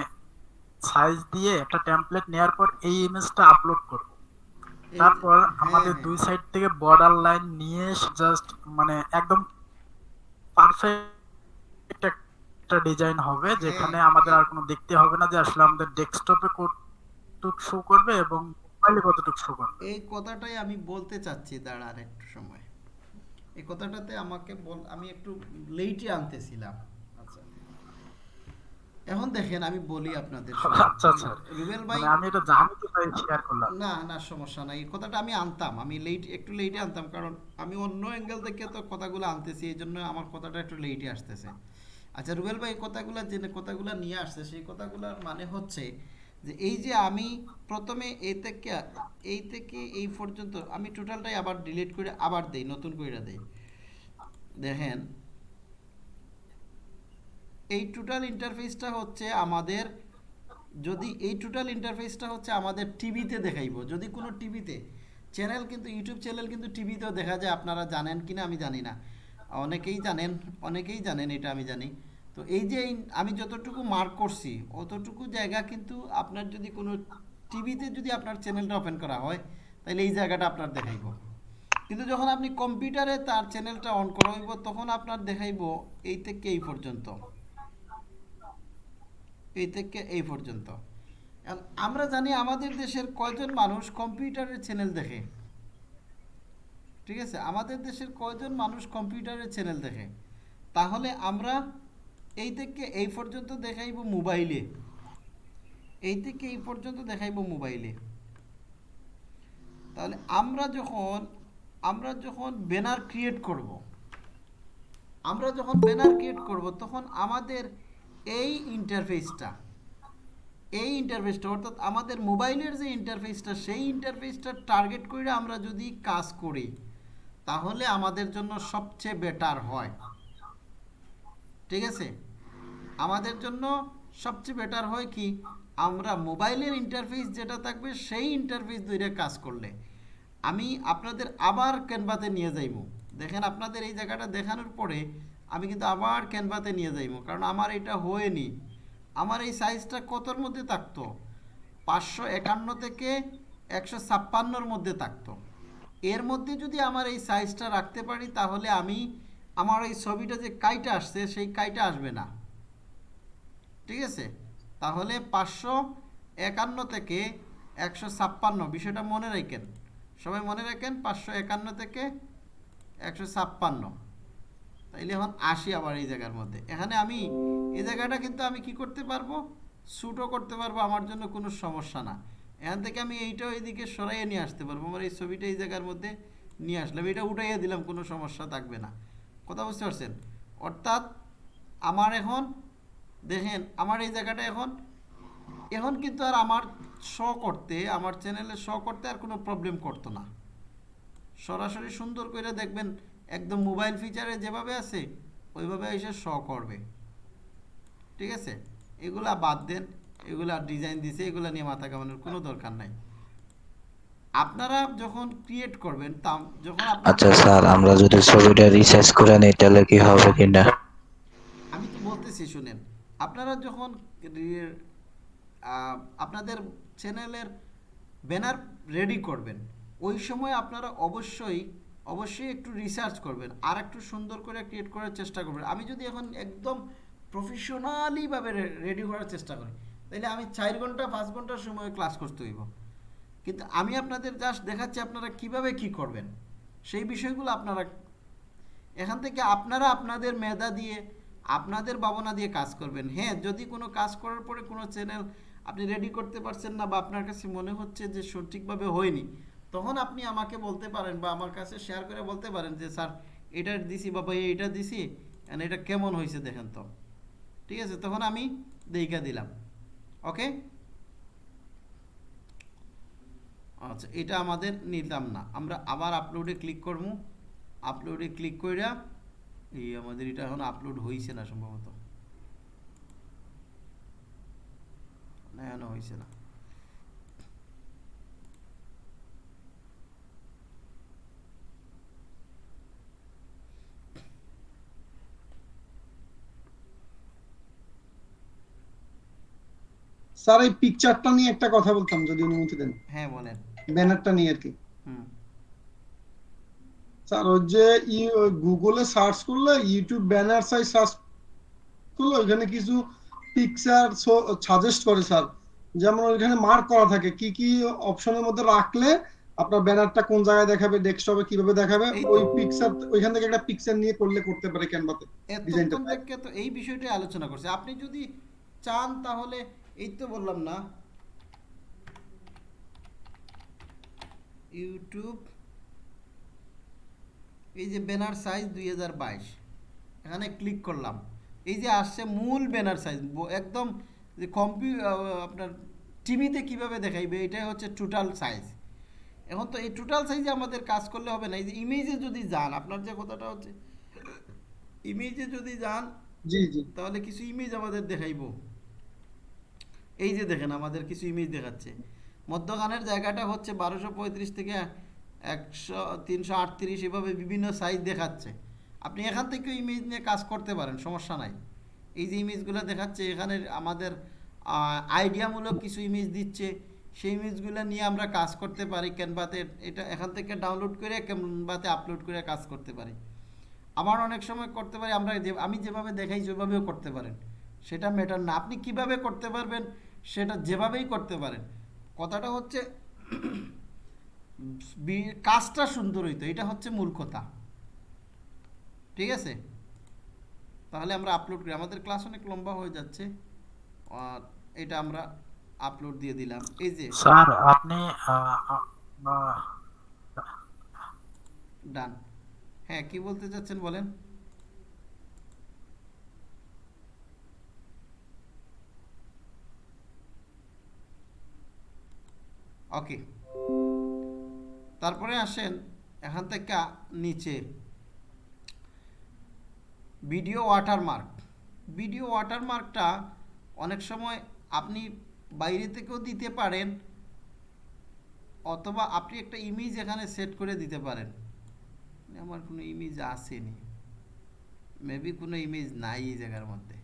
সাইজ দিয়ে একটা টেমপ্লেট নেওয়ার পর এই ইমেজটা আপলোড করব। তারপর হ্যাঁ, আমাদের হ্যাঁ। দুই সাইড থেকে বর্ডার লাইন নিয়ে জাস্ট মানে একদম পারফেক্ট একটা ডিজাইন হবে যেখানে আমাদের আর কোনো দেখতে হবে না যে আসলে আমাদের ডেস্কটপে কতটুক শো করবে এবং মোবাইলে কতটুক শো করবে। এই কথাটাই আমি বলতে চাচ্ছি দাঁড়ান একটু সময়। এই কথাটাতে আমাকে বল আমি একটু লেটে আনতেছিলাম। এখন দেখেন আমি বলি আপনাদের। আচ্ছা আচ্ছা। রুবেল ভাই মানে আমি এটা জানি তো তাই শেয়ার করলাম। না না সমস্যা নাই। এই কথাটা আমি আনতাম। আমি লেট একটু লেটে আনতাম কারণ আমি অন্য অ্যাঙ্গেল থেকে তো কথাগুলো আনতেছি এই জন্য আমার কথাটা একটু লেটে আসতেছে। আচ্ছা রুবেল ভাই কথাগুলো যে কথাগুলো নিয়ে আসছে সেই কথাগুলোর মানে হচ্ছে যে এই যে আমি প্রথমে এই থেকে এই থেকে এই পর্যন্ত আমি টোটালটাই আবার ডিলিট করে আবার দেই নতুন করে দেই। দেখেন এই টোটাল ইন্টারফেসটা হচ্ছে আমাদের, যদি এই টোটাল ইন্টারফেসটা হচ্ছে আমাদের টিভিতে দেখাইবো, যদি কোনো টিভিতে চ্যানেল কিন্তু ইউটিউব চ্যানেল কিন্তু টিভিতেও দেখা যায়, আপনারা জানেন কিনা আমি জানি না। অনেকেই জানেন অনেকেই জানেন, এটা আমি জানি। তো এই যে আমি যতটুকু মার্ক করছি, অতটুকু জায়গা কিন্তু আপনার যদি কোনো টিভিতে যদি আপনার চ্যানেলটা ওপেন করা হয় তাহলে এই জায়গাটা আপনার দেখাইবো। কিন্তু যখন আপনি কম্পিউটারে তার চ্যানেলটা অন করা হইব, তখন আপনার দেখাইব এই থেকে এই পর্যন্ত? এই থেকে এই পর্যন্ত। আমরা জানি আমাদের দেশের কয়জন মানুষ কম্পিউটারের চ্যানেল দেখে? ঠিক আছে? আমাদের দেশের কয়জন মানুষ কম্পিউটারের চ্যানেল দেখে? তাহলে আমরা এই থেকে এই পর্যন্ত দেখাইব মোবাইলে। এই থেকে এই পর্যন্ত দেখাইব মোবাইলে। তাহলে আমরা যখন আমরা যখন ব্যানার ক্রিয়েট করব, আমরা যখন ব্যানার ক্রিয়েট করব, তখন আমাদের এই ইন্টারফেসটা এই ইন্টারফেসটা অর্থাৎ আমাদের মোবাইলের যে ইন্টারফেসটা সেই ইন্টারফেসটা টার্গেট করে আমরা যদি কাজ করি, তাহলে আমাদের জন্য সবচেয়ে বেটার হয়। ঠিক আছে? আমাদের জন্য সবচেয়ে বেটার হয় কি? আমরা মোবাইলের ইন্টারফেস যেটা থাকবে, সেই ইন্টারফেস ধরে কাজ করলে। আমি আপনাদের আবার ক্যানভাতে নিয়ে যাইব। দেখেন আপনাদের এই জায়গাটা দেখানোর পরে আমি কিন্তু আবার ক্যানভাতে নিয়ে যাইব কারণ আমার এটা হয়নি। আমার এই সাইজটা কতর মধ্যে থাকতো? পাঁচশো একান্ন থেকে একশো ছাপ্পান্নর মধ্যে থাকতো। এর মধ্যে যদি আমার এই সাইজটা রাখতে পারি, তাহলে আমি আমার এই ছবিটা যে কাইটা আসছে, সেই কাইটা আসবে না। ঠিক আছে? তাহলে পাঁচশো একান্ন থেকে একশো ছাপ্পান্ন, বিষয়টা মনে রাখেন। সবাই মনে রাখেন? পাঁচশো একান্ন থেকে একশো ছাপ্পান্ন। তাইলে এখন আসি আবার এই জায়গার মধ্যে। এখানে আমি, এই জায়গাটা কিন্তু আমি কি করতে পারব? শ্যুটও করতে পারব, আমার জন্য কোনো সমস্যা না। এখান থেকে আমি এইটাও এইদিকে সরাইয়ে নিয়ে আসতে পারব, আমার এই ছবিটা এই জায়গার মধ্যে নিয়ে আসলাম। এটা উঠাইয়ে দিলাম, কোনো সমস্যা থাকবে না। কথা বুঝতে পারছেন? অর্থাৎ আমার এখন, দেখেন, আমার এই জায়গাটা এখন এখন কিন্তু আর আমার শ করতে, আমার চ্যানেলে শ করতে আর কোনো প্রবলেম করতো না। সরাসরি সুন্দর করে দেখবেন একদম মোবাইল ফিচারে যেভাবে আছে ওইভাবে এসে শ করবে। ঠিক আছে? এগুলা বাদ দেন এগুলা ডিজাইন দিছে এগুলা নিয়ে মাথা কামানোর কোনো দরকার নাই। আপনারা যখন ক্রিয়েট করবেন তা যখন আপনারা- আচ্ছা স্যার আমরা যদি ছবিটা রিসার্চ করে নিই তাহলে কি হবে কিনা? আমি তো বলতেছি শুনেন। আপনারা যখন আপনাদের চ্যানেলের ব্যানার রেডি করবেন ওই সময় আপনারা অবশ্যই অবশ্যই একটু রিসার্চ করবেন, আর একটু সুন্দর করে ক্রিয়েট করার চেষ্টা করবেন। আমি যদি এখন একদম প্রফেশনালিভাবে রেডি করার চেষ্টা করি, তাহলে আমি চার ঘণ্টা, পাঁচ ঘণ্টার সময় ক্লাস করতে হইব। কিন্তু আমি আপনাদের জাস্ট দেখাচ্ছি আপনারা কীভাবে কি করবেন, সেই বিষয়গুলো আপনারা, এখান থেকে আপনারা আপনাদের মেধা দিয়ে, আপনাদের ভাবনা দিয়ে কাজ করবেন। হ্যাঁ যদি কোনো কাজ করার পরে কোনো চ্যানেল আপনি রেডি করতে পারছেন না বা আপনার কাছে মনে হচ্ছে যে সঠিকভাবে হয়নি তখন আপনি আমাকে বলতে পারেন বা আমার কাছে শেয়ার করে বলতে পারেন যে, স্যার এটা দিছি বা ভাই এটা দিছি, and এটা কেমন হয়েছে দেখেন তো। ঠিক আছে? তখন আমি দেইকা দিলাম। ওকে আচ্ছা এটা আমাদের নিলাম না। আমরা আবার আপলোডে ক্লিক করব। আপলোডে ক্লিক কইরা, এই আমাদের এটা এখন আপলোড হয়েছে না সম্ভবত। না, হইছে না। স্যার এই পিকচারটা নিয়ে একটা কথা বলতাম যদি অনুমতি দেন। হ্যাঁ বলেন। ব্যানারটা নিয়ে আর কি। স্যার ওই যে গুগলে সার্চ করলে ইউটিউব ব্যানার সাইজ সার্চ করলে ওইখানে কিছু পিকচার সাজেস্ট করে স্যার। যেমন ওইখানে মার্ক করা থাকে কি কি অপশনের মধ্যে রাখলে আপনার ব্যানারটা কোন জায়গায় দেখাবে ডেস্কটপে কীভাবে দেখাবে ওই পিকচার ওইখান থেকে একটা পিকচার নিয়ে করলে করতে পারে ক্যানভাতে ডিজাইনটা তো এই বিষয়টাই আলোচনা করছে। আপনি যদি চান তাহলে এই তো বললাম না। ইউটিউব এই যে ব্যানার সাইজ দুই হাজার বাইশ এখানে ক্লিক করলাম। এই যে আসছে মূল ব্যানার সাইজ একদম যে কম্পিউ আপনার টিভিতে কীভাবে দেখাইবে এটাই হচ্ছে টোটাল সাইজ এখন তো এই টোটাল সাইজে আমাদের কাজ করলে হবে না এই যে ইমেজে যদি যান আপনার যে কথাটা হচ্ছে ইমেজে যদি যান জি জি। তাহলে কিছু ইমেজ আমাদের দেখাইবো। এই যে দেখেন, আমাদের কিছু ইমেজ দেখাচ্ছে। মধ্যখানের জায়গাটা হচ্ছে বারোশো পঁয়ত্রিশ থেকে একশো, তিনশো আটত্রিশ এভাবে বিভিন্ন সাইজ দেখাচ্ছে। আপনি এখান থেকে ইমেজ নিয়ে কাজ করতে পারেন, সমস্যা নাই। এই যে ইমেজগুলো দেখাচ্ছে এখানে আমাদের আইডিয়ামূলক কিছু ইমেজ দিচ্ছে। সেই ইমেজগুলো নিয়ে আমরা কাজ করতে পারি ক্যানভাতে এটা এখান থেকে ডাউনলোড করে ক্যানভাতে আপলোড করে কাজ করতে পারি। আমার অনেক সময় করতে পারি, আমরা যে, আমি যেভাবে দেখাই সেভাবেও করতে পারেন। সেটা ম্যাটার না। আপনি কীভাবে করতে পারবেন সেটা যেভাবেই করতে পারেন। কথাটা হচ্ছে কাজটা সুন্দর হইতো এটা হচ্ছে কথা। ঠিক আছে? তাহলে আমরা আপলোড করি। আমাদের ক্লাস অনেক লম্বা হয়ে যাচ্ছে আর এটা আমরা আপলোড দিয়ে দিলাম। এই যে স্যার আপনি ডান হ্যাঁ কি বলতে চাচ্ছেন বলেন? ওকে। তারপরে আসেন এখান থেকে নিচে। ভিডিও ওয়াটারমার্ক ভিডিও ওয়াটারমার্কটা অনেক সময় আপনি বাইরে থেকেও দিতে পারেন অথবা আপনি একটা ইমেজ এখানে সেট করে দিতে পারেন। আমার কোনো ইমেজ আসেনি। মেবি কোনো ইমেজ নাই এই জায়গার মধ্যে।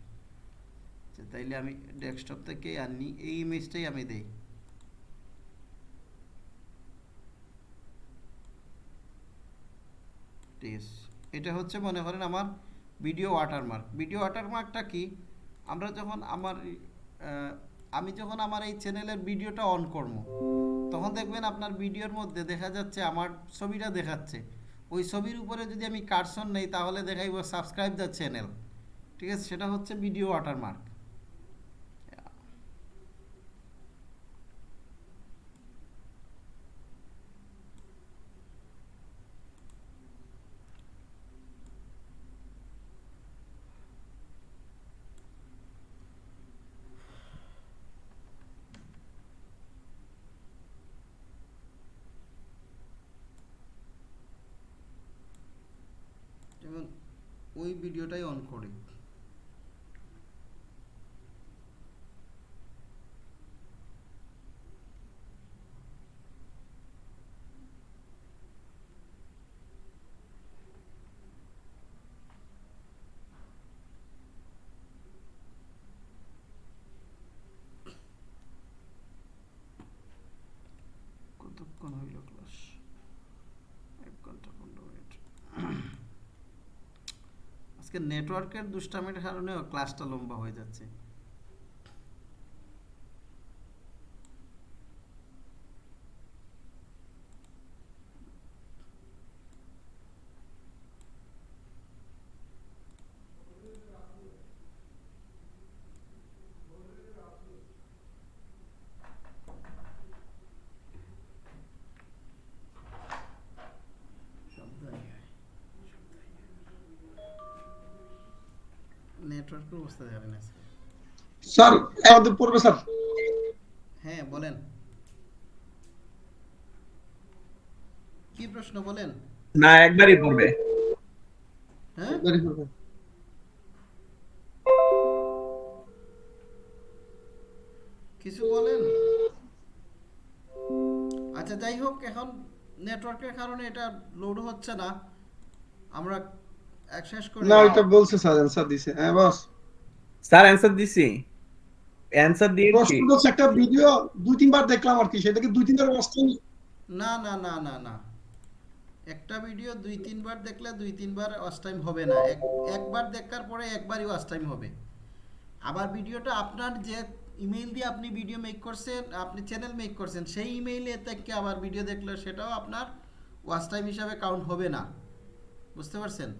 আচ্ছা তাইলে আমি ডেস্কটপ থেকে আনি এই ইমেজটাই আমি দেই। ঠিক এটা হচ্ছে মনে করেন আমার ভিডিও ওয়াটারমার্ক ভিডিও ওয়াটারমার্কটা কি? আমরা যখন আমার আমি যখন আমার এই চ্যানেলের ভিডিওটা অন করব, তখন দেখবেন আপনার ভিডিওর মধ্যে দেখা যাচ্ছে, আমার ছবিটা দেখাচ্ছে। ওই ছবির উপরে যদি আমি কার্সন নেই, তাহলে দেখাইব সাবস্ক্রাইব দ্য চ্যানেল ঠিক আছে? সেটা হচ্ছে ভিডিও ওয়াটারমার্ক ওই ভিডিওটাই অন করি কতক্ষণ হইল ক্লাস এক ঘণ্টা পনেরো মিনিট আজকে নেটওয়ার্কের দুষ্টামির কারণেও ক্লাসটা লম্বা হয়ে যাচ্ছে। নেটওয়ার্কের অবস্থা জানি না স্যার? আমাদের পড়বে স্যার। হ্যাঁ বলেন। কি প্রশ্ন বলেন? না একবারই পড়বে। হ্যাঁ. কিছু বলেন? আচ্ছা যাই হোক এখন নেটওয়ার্কের কারণে এটা লোড হচ্ছে না। আমরা শেষ করি না ওইটা বলছে স্যার অ্যান্সার দিছে। হ্যাঁ বস। স্যার অ্যান্সার দিছি। অ্যান্সার দিয়েছি প্রশ্ন তো একটা ভিডিও দুই তিনবার দেখলাম আর কি সেটাকে দুই তিনবার অবস্থা না না না না না। একটা ভিডিও দুই তিনবার দেখলে দুই তিনবার ওয়াচ টাইম হবে না। একবার দেখার পরে একবারই ওয়াচ টাইম হবে। আবার ভিডিওটা আপনার যে ইমেইল দিয়ে আপনি ভিডিও মেক করছেন আপনি চ্যানেল মেক করছেন সেই ইমেইলে থেকে আবার ভিডিও দেখলে সেটাও আপনার ওয়াচ টাইম হিসাবে কাউন্ট হবে না। বুঝতে পারছেন?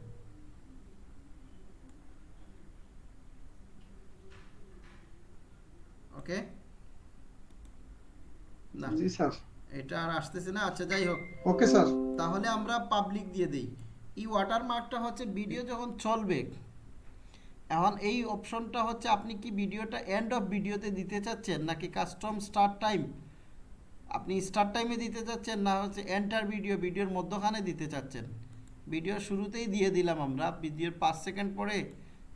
ওকে? না। জি স্যার। এটা আর আসতেছে না আচ্ছা যাই হোক। Okay sir. তাহলে আমরা পাবলিক দিয়ে দিই। এই ওয়াটারমার্কটা হচ্ছে ভিডিও যখন চলবে এখন এই অপশনটা হচ্ছে আপনি কি ভিডিওটা এন্ড অফ ভিডিওতে দিতে চাচ্ছেন নাকি কাস্টম স্টার্ট টাইম আপনি স্টার্ট টাইমে দিতে চাচ্ছেন না হচ্ছে এন্টার ভিডিও ভিডিওর মধ্যখানে দিতে চাচ্ছেন? ভিডিওর শুরুতেই দিয়ে দিলাম আমরা ভিডিওর পাঁচ সেকেন্ড পরে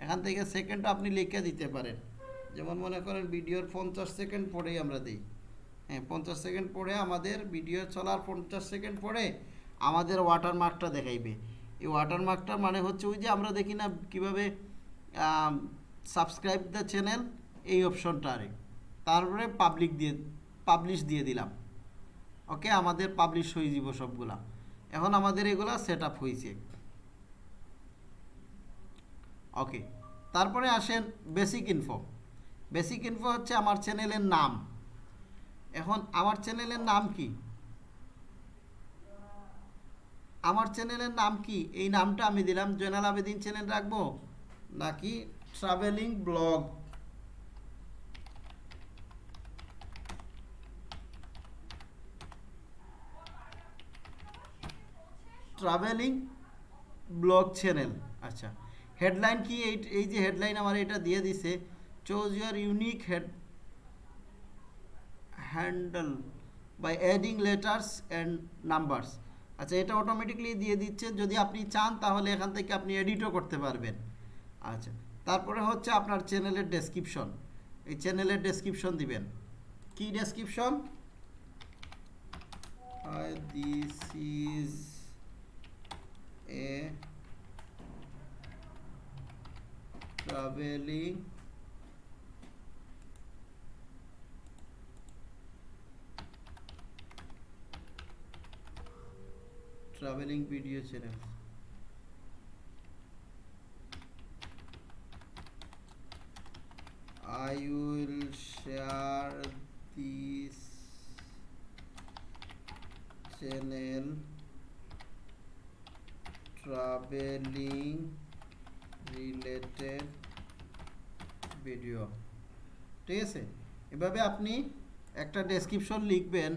এখান থেকে সেকেন্ডও আপনি লিখে দিতে পারেন। যেমন মনে করেন ভিডিওর পঞ্চাশ সেকেন্ড পরেই আমরা দিই। হ্যাঁ পঞ্চাশ সেকেন্ড পরে আমাদের ভিডিও চলার পঞ্চাশ সেকেন্ড পরে আমাদের ওয়াটারমার্কটা দেখাইবে। এই ওয়াটারমার্কটার মানে হচ্ছে ওই যে আমরা দেখি না কীভাবে সাবস্ক্রাইব দ্য চ্যানেল এই অপশনটা আরে। তারপরে পাবলিক দিয়ে পাবলিশ দিয়ে দিলাম। ওকে আমাদের পাবলিশ হয়ে যাব সবগুলা। এখন আমাদের এগুলা সেট আপ হয়েছে ওকে তারপরে আসেন বেসিক ইনফো বেসিক ইনফো হচ্ছে আমার চ্যানেলের নাম। এখন আমার চ্যানেলের নাম কি? আমার চ্যানেলের নাম কি? এই নামটা আমি দিলাম জয়নাল আবেদিন চ্যানেল রাখব, নাকি travelling blog travelling blog channel আচ্ছা। হেডলাইন কি? এই যে হেডলাইন আমার এটা দিয়ে দিছে choose your unique head handle by adding letters and numbers আচ্ছা এটা অটোমেটিকলি দিয়ে দিচ্ছে যদি আপনি চান, তাহলে এখান থেকে আপনি এডিটও করতে পারবেন। আচ্ছা তারপরে হচ্ছে আপনার চ্যানেলের ডেসক্রিপশন এই চ্যানেলের ডেসক্রিপশন দিবেন। কি description this is a travelling traveling video channel I will share this channel traveling related video ঠিক আছে এভাবে আপনি একটা ডেসক্রিপশন লিখবেন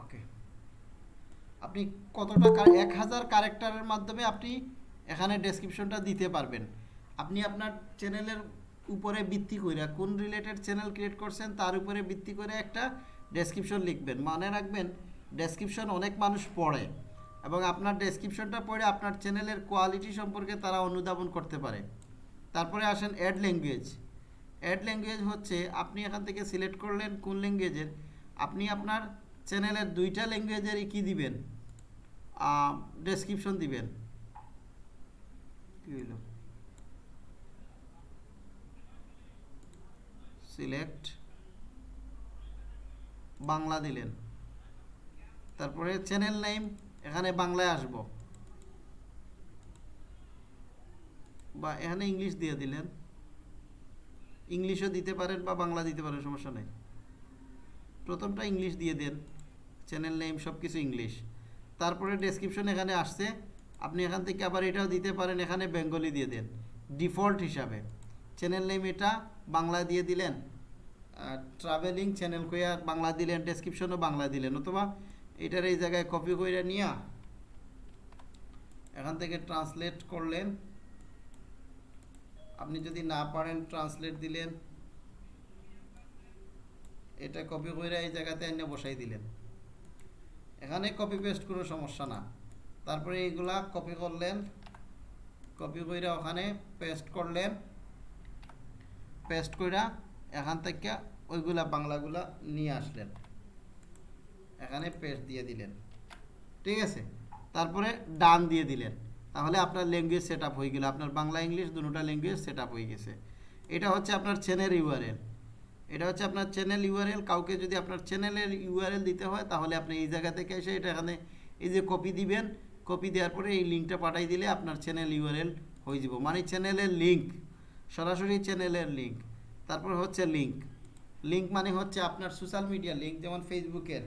ওকে আপনি কতটা এক হাজার ক্যারেক্টারের মাধ্যমে আপনি এখানে ডেসক্রিপশনটা দিতে পারবেন। আপনি আপনার চ্যানেলের উপরে ভিত্তি করে কোন রিলেটেড চ্যানেল ক্রিয়েট করছেন, তার উপরে ভিত্তি করে একটা ডেসক্রিপশন লিখবেন। মনে রাখবেন ডেসক্রিপশন অনেক মানুষ পড়ে এবং আপনার ডেসক্রিপশনটা পড়ে আপনার চ্যানেলের কোয়ালিটি সম্পর্কে তারা অনুধাবন করতে পারে। তারপরে আসেন অ্যাড ল্যাঙ্গুয়েজ অ্যাড ল্যাঙ্গুয়েজ হচ্ছে, আপনি এখান থেকে সিলেক্ট করলেন কোন ল্যাঙ্গুয়েজের আপনি আপনার চ্যানেলের দুইটা ল্যাঙ্গুয়েজেরই কী দিবেন? ডেসক্রিপশন দিবেন। সিলেক্ট বাংলা দিলেন। তারপরে চ্যানেল নেম এখানে বাংলায় আসব। বা এখানে ইংলিশ দিয়ে দিলেন। ইংলিশও দিতে পারেন বা বাংলা দিতে পারেন, সমস্যা নেই। প্রথমটা ইংলিশ দিয়ে দেন। চ্যানেল নেম সব কিছু ইংলিশ তারপরে ডেসক্রিপশন এখানে আসছে। আপনি এখান থেকে আবার এটাও দিতে পারেন, এখানে বেঙ্গলি দিয়ে দেন। ডিফল্ট হিসাবে। চ্যানেল নেম এটা বাংলা দিয়ে দিলেন। ট্রাভেলিং চ্যানেল কইয়া বাংলা দিলেন ডেসক্রিপশনও বাংলা দিলেন। অথবা এটার এই জায়গায় কপি করে নিয়া এখান থেকে ট্রান্সলেট করলেন। আপনি যদি না পারেন ট্রান্সলেট দিলেন। এটা কপি করে এই জায়গাতে এনে বসাই দিলেন। এখানে কপি পেস্ট কোনো সমস্যা না। তারপরে এইগুলা কপি করলেন কপি করে ওখানে পেস্ট করলেন। পেস্ট কইরা এখান থেকে ওইগুলা বাংলাগুলা নিয়ে আসলেন। এখানে পেস্ট দিয়ে দিলেন। ঠিক আছে? তারপরে ডান দিয়ে দিলেন। তাহলে আপনার ল্যাঙ্গুয়েজ সেট হয়ে গেল। আপনার বাংলা ইংলিশ দুটোটা ল্যাঙ্গুয়েজ সেট হয়ে গেছে। এটা হচ্ছে আপনার চেনের ইউআরএল এটা হচ্ছে আপনার চ্যানেল ইউআরএল কাউকে যদি আপনার চ্যানেলের ইউআরএল দিতে হয়, তাহলে আপনি এই জায়গা থেকে এসে এটা এখানে এই যে কপি দিবেন। কপি দেওয়ার পরে এই লিঙ্কটা পাঠাই দিলে আপনার চ্যানেল ইউআরএল হয়ে যাব। মানে চ্যানেলের লিঙ্ক সরাসরি চ্যানেলের লিঙ্ক তারপর হচ্ছে লিঙ্ক লিঙ্ক মানে হচ্ছে আপনার সোশ্যাল মিডিয়া লিঙ্ক যেমন ফেসবুকের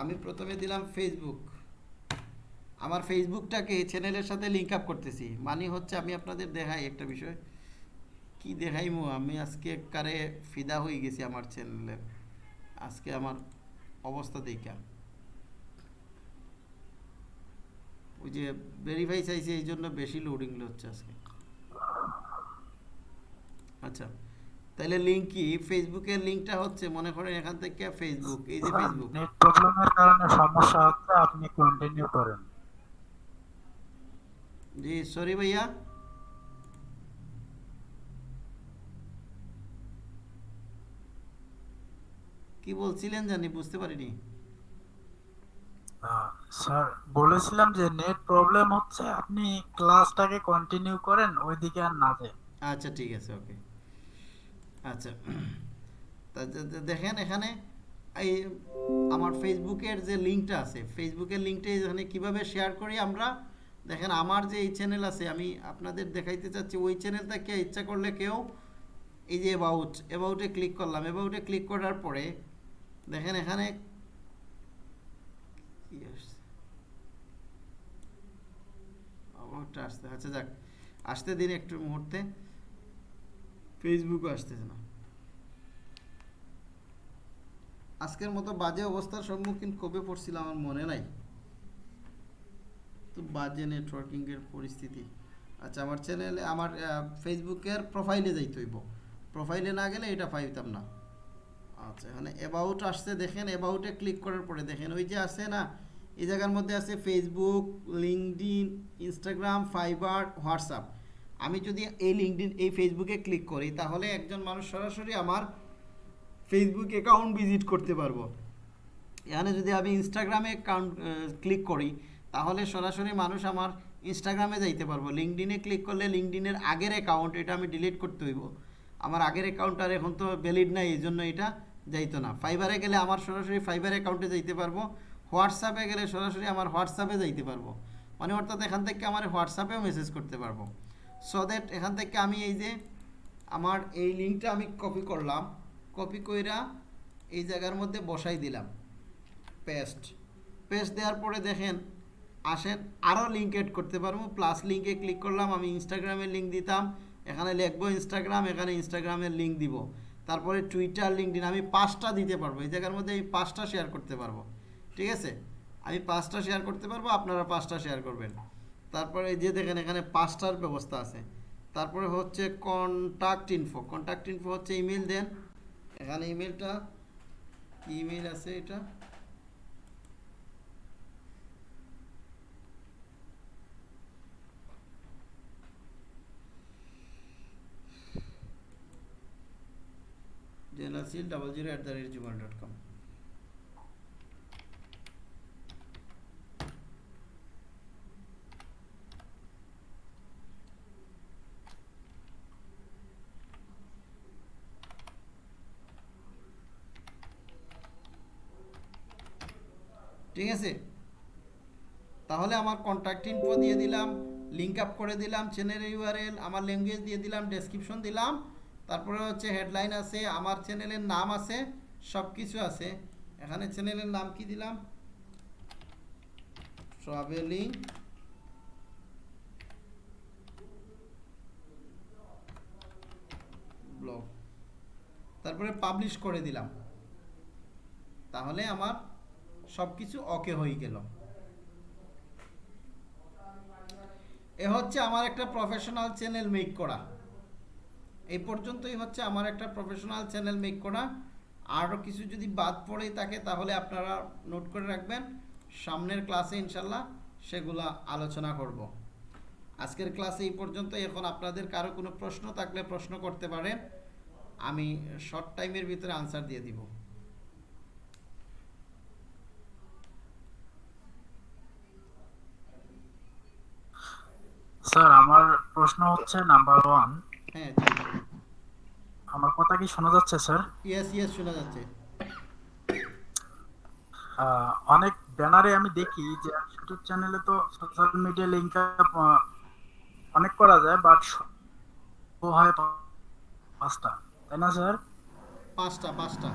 আমি প্রথমে দিলাম ফেসবুক আমার ফেসবুকটাকে চ্যানেলের সাথে লিঙ্ক আপ করতেছি। মানে হচ্ছে আমি আপনাদের দেখাই একটা বিষয়। কি দেখাইমু? আমি আজকে কারে ফিদা হয়ে গেছি আমার চ্যানেলের আজকে আমার অবস্থা দেখা। ওই যে ভেরিফাই চাইছে এই জন্য বেশি লোডিং হচ্ছে আজকে। আচ্ছা তাহলে লিঙ্ক কি? ফেসবুকের লিঙ্কটা হচ্ছে মনে করেন এখান থেকে ফেসবুক এই যে ফেসবুক নেট প্রবলেমের কারণে সমস্যা হচ্ছে আপনি কন্টিনিউ করেন। জি সরি ভাইয়া। কি বলছিলেন জানি বুঝতে পারিনি। স্যার বলেছিলাম যে নেট প্রবলেম হচ্ছে আপনি ক্লাসটাকে কন্টিনিউ করেন ওইদিকে আর না যায় আচ্ছা ঠিক আছে ওকে আচ্ছা তা দেখেন এখানে এই আমার ফেসবুকের যে লিঙ্কটা আছে ফেসবুকের লিঙ্কটা এখানে কীভাবে শেয়ার করি আমরা? দেখেন আমার যে এই চ্যানেল আছে আমি আপনাদের দেখাইতে চাচ্ছি ওই চ্যানেলটা কে ইচ্ছা করলে কেউ এই যে অ্যাবাউট অ্যাবাউটে ক্লিক করলাম। অ্যাবাউটে ক্লিক করার পরে দেখেন এখানে আসতে আচ্ছা যাক, আসতে দিন একটু মুহূর্তে। ফেসবুকও আসতেছে না। আজকের মতো বাজে অবস্থার সম্মুখীন কবে পড়ছিলাম আমার মনে নাই। তো বাজে নেটওয়ার্কিংয়ের পরিস্থিতি। আচ্ছা আমার চ্যানেলে আমার ফেসবুকের প্রোফাইলে যাইতে হইব। প্রোফাইলে না গেলে এটা পাইতাম না। আচ্ছা এখানে অ্যাবাউট আসছে, দেখেন অ্যাবাউটে ক্লিক করার পরে দেখেন ওই যে আছে না, এই জায়গার মধ্যে আছে Facebook LinkedIn Instagram Fiverr WhatsApp আমি যদি এই লিঙ্কডিন এই ফেসবুকে ক্লিক করি, তাহলে একজন মানুষ সরাসরি আমার ফেসবুক অ্যাকাউন্ট ভিজিট করতে পারব। এখানে যদি আমি ইনস্টাগ্রামে অ্যাকাউন্ট ক্লিক করি, তাহলে সরাসরি মানুষ আমার ইনস্টাগ্রামে যাইতে পারব। লিঙ্কডিনে ক্লিক করলে লিঙ্কডিনের আগের অ্যাকাউন্ট এটা আমি ডিলিট করতে হইব। আমার আগের অ্যাকাউন্ট আর এখন তো ভ্যালিড নাই, এই জন্য এটা যাইতো না। ফাইবারে গেলে আমার সরাসরি ফাইবার অ্যাকাউন্টে যাইতে পারব। হোয়াটসঅ্যাপে গেলে সরাসরি আমার হোয়াটসঅ্যাপে যাইতে পারব। মানে অর্থাৎ এখান থেকে আমার হোয়াটসঅ্যাপেও মেসেজ করতে পারব। সো দ্যাট এখান থেকে আমি এই যে আমার এই লিঙ্কটা আমি কপি করলাম। কপি কইরা এই জায়গার মধ্যে বসাই দিলাম। পেস্ট পেস্ট দেওয়ার পরে দেখেন, আসেন আরও লিঙ্ক এড করতে পারব। প্লাস লিঙ্কে ক্লিক করলাম, আমি ইনস্টাগ্রামের লিঙ্ক দিতাম। এখানে লিখব ইনস্টাগ্রাম এখানে ইনস্টাগ্রামের লিঙ্ক দিব। তারপরে টুইটার লিঙ্কডিন আমি পাঁচটা দিতে পারব। এই জায়গার মধ্যে এই পাঁচটা শেয়ার করতে পারব। ঠিক আছে? আমি পাঁচটা শেয়ার করতে পারব, আপনারা পাঁচটা শেয়ার করবেন। তারপরে যে দেখেন, এখানে পাঁচটার ব্যবস্থা আছে। তারপরে হচ্ছে কন্ট্যাক্ট ইনফো কন্ট্যাক্ট ইনফো হচ্ছে ইমেল দেন। এখানে ইমেলটা ইমেল আছে এটা। জেলাসিল double zero at the rate Gmail dot com ঠিক আছে? তাহলে আমার কন্ট্যাক্ট ইনফো দিয়ে দিলাম লিঙ্ক আপ করে দিলাম চ্যানেলের ইউআরএল আমার ল্যাঙ্গুয়েজ দিয়ে দিলাম ডেসক্রিপশন দিলাম। তারপরে হচ্ছে হেডলাইন আছে, আমার চ্যানেলের নাম আছে সব কিছু আছে। এখানে চ্যানেলের নাম কি দিলাম? ট্রাভেলিং ব্লগ তারপরে পাবলিশ করে দিলাম। তাহলে আমার সব কিছু ওকে হয়ে গেল। এ হচ্ছে আমার একটা প্রফেশনাল চ্যানেল মেক করা। এই পর্যন্তই হচ্ছে আমার একটা প্রফেশনাল চ্যানেল মেক করা। আরও কিছু যদি বাদ পড়ে থাকে তাহলে আপনারা নোট করে রাখবেন। সামনের ক্লাসে ইনশাল্লাহ সেগুলা আলোচনা করব। আজকের ক্লাসে এই পর্যন্ত। এখন আপনাদের কারও কোনো প্রশ্ন থাকলে প্রশ্ন করতে পারেন আমি শর্ট টাইমের ভিতরে আনসার দিয়ে দিব। স্যার, আমার প্রশ্ন হচ্ছে নাম্বার ওয়ান হ্যাঁ আমার কথা কি শোনা যাচ্ছে স্যার? ইয়েস ইয়েস শোনা যাচ্ছে। অনেক ব্যানারে আমি দেখি যে ইউটিউব চ্যানেলে তো সোশ্যাল মিডিয়া লিঙ্ক অনেক করা যায় বাট হয় পাঁচটা। তাই না স্যার? পাঁচটা পাঁচটা।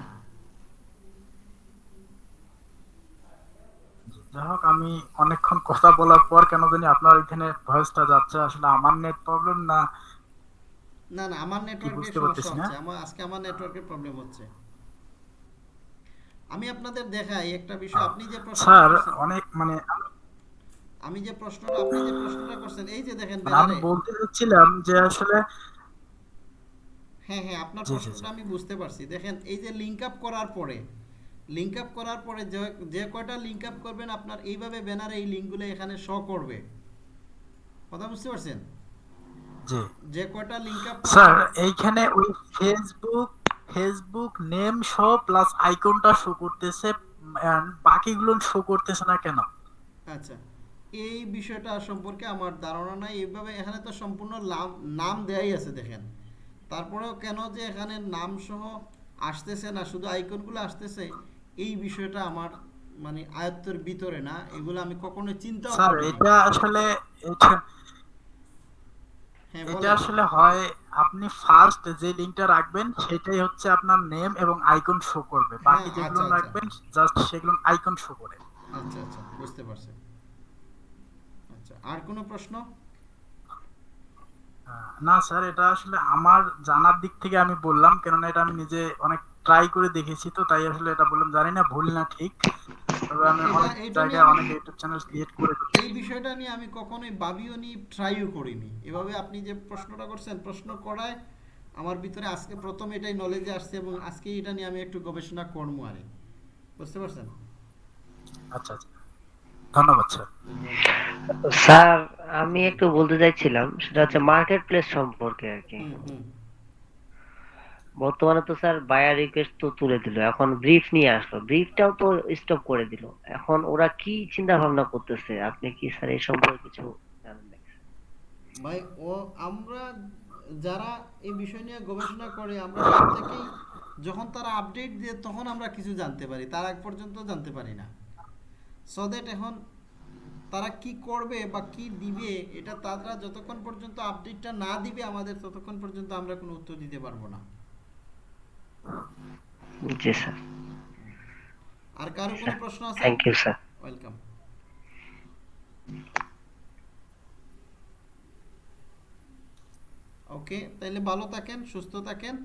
যাই হোক আমি অনেকক্ষণ কথা বলার পর কেন জানি আপনার এখানে ভয়েসটা যাচ্ছে। আসলে আমার নেট প্রবলেম না না না আমার নেটওয়ার্কের সমস্যা হচ্ছে আমার আজকে আমার নেটওয়ার্কের প্রবলেম হচ্ছে। আমি আপনাদের দেখাই একটা বিষয়। আপনি যে প্রশ্ন স্যার অনেক মানে আমি যে প্রশ্নটা আপনি যে প্রশ্নটা করছেন এই যে দেখেন মানে আমি বলতে চাচ্ছিলাম যে আসলে হ্যাঁ হ্যাঁ আপনার প্রশ্নটা আমি বুঝতে পারছি। দেখেন এই যে লিংক আপ করার পরে লিংক আপ করার পরে যে যে কয়টা লিংক আপ করবেন আপনার এইভাবে ব্যানারে এই লিঙ্কগুলো এখানে শো করবে। কথা বুঝতে পারছেন? জি। যে কয়টা লিংক আপ স্যার এইখানে ওই Facebook Facebook name show plus আইকনটা শো করতেছে and বাকিগুলো শো করতেছে না কেন? আচ্ছা এই বিষয়টা সম্পর্কে আমার ধারণা নাই। এইভাবে এখানে তো সম্পূর্ণ নাম দেয়াই আছে দেখেন। তারপরেও কেন যে এখানে নাম সহ আসতেছে না শুধু আইকনগুলো আসতেছে এই বিষয়টা আমার মানে আয়ত্তের ভিতরে না। এগুলো আমি কখনো চিন্তাও স্যার এটা আসলে এটা হ্যাঁ এটা। আসলে হয় আপনি ফার্স্ট যে লিংকটা রাখবেন সেটাই হচ্ছে আপনার নেম এবং আইকন শো করবে বাকি হ্যাঁ, যেগুলো আচ্ছা, আচ্ছা। রাখবেন জাস্ট সেগুলো আইকন শো করে আচ্ছা আচ্ছা বুঝতে পারছি আচ্ছা আর কোনো প্রশ্ন না স্যার এটা আসলে আমার জানার দিক থেকে আমি বললাম কেননা এটা আমি নিজে অনেক ট্রাই করে দেখেছি তো তাই আসলে এটা বললাম জানি না ভুল না ঠিক। তবে আমি অনেক জায়গায় অনেক ইউটিউব চ্যানেল ক্রিয়েট করে এই বিষয়টা নিয়ে আমি কখনোই ভাবিও নি ট্রাইও করিনি। এভাবে আপনি যে প্রশ্নটা করছেন প্রশ্ন করায় আমার ভিতরে আজকে প্রথম এটাই নলেজে আসছে এবং আজকে এটা নিয়ে আমি একটু গবেষণা করব আরে বুঝতে পারছেন? আচ্ছা আচ্ছা। ধন্যবাদ স্যার। স্যার আমি একটু বলতে চাইছিলাম সেটা হচ্ছে মার্কেট প্লেস সম্পর্কে আর কি। বর্তমানে তো স্যার বায়ার রিকোয়েস্ট তো তুলে দিল, এখন ব্রিফ নিয়ে আসলো। ব্রিফটাও তো স্টপ করে দিল। এখন ওরা কি চিন্তা ভাবনা করতেছে? আপনি কি স্যার এই সম্পর্কে কিছু জানেন? ভাই, ও, আমরা যারা এই বিষয় নিয়ে গবেষণা করে, আমরা প্রত্যেকেই যখন তারা আপডেট দিয়ে তখন আমরা কিছু জানতে পারি। তার আগ পর্যন্ত জানতে পারি না। সো দ্যাট এখন তারা কি করবে বা কি দিবে, এটা তারা যতক্ষণ পর্যন্ত আপডেটটা না দিবে, আমাদের ততক্ষণ পর্যন্ত আমরা কোনো উত্তর দিতে পারব না। জি স্যার। আর কারও কোনো প্রশ্ন আছে? Thank you sir welcome okay তাহলে ভালো থাকেন সুস্থ থাকেন।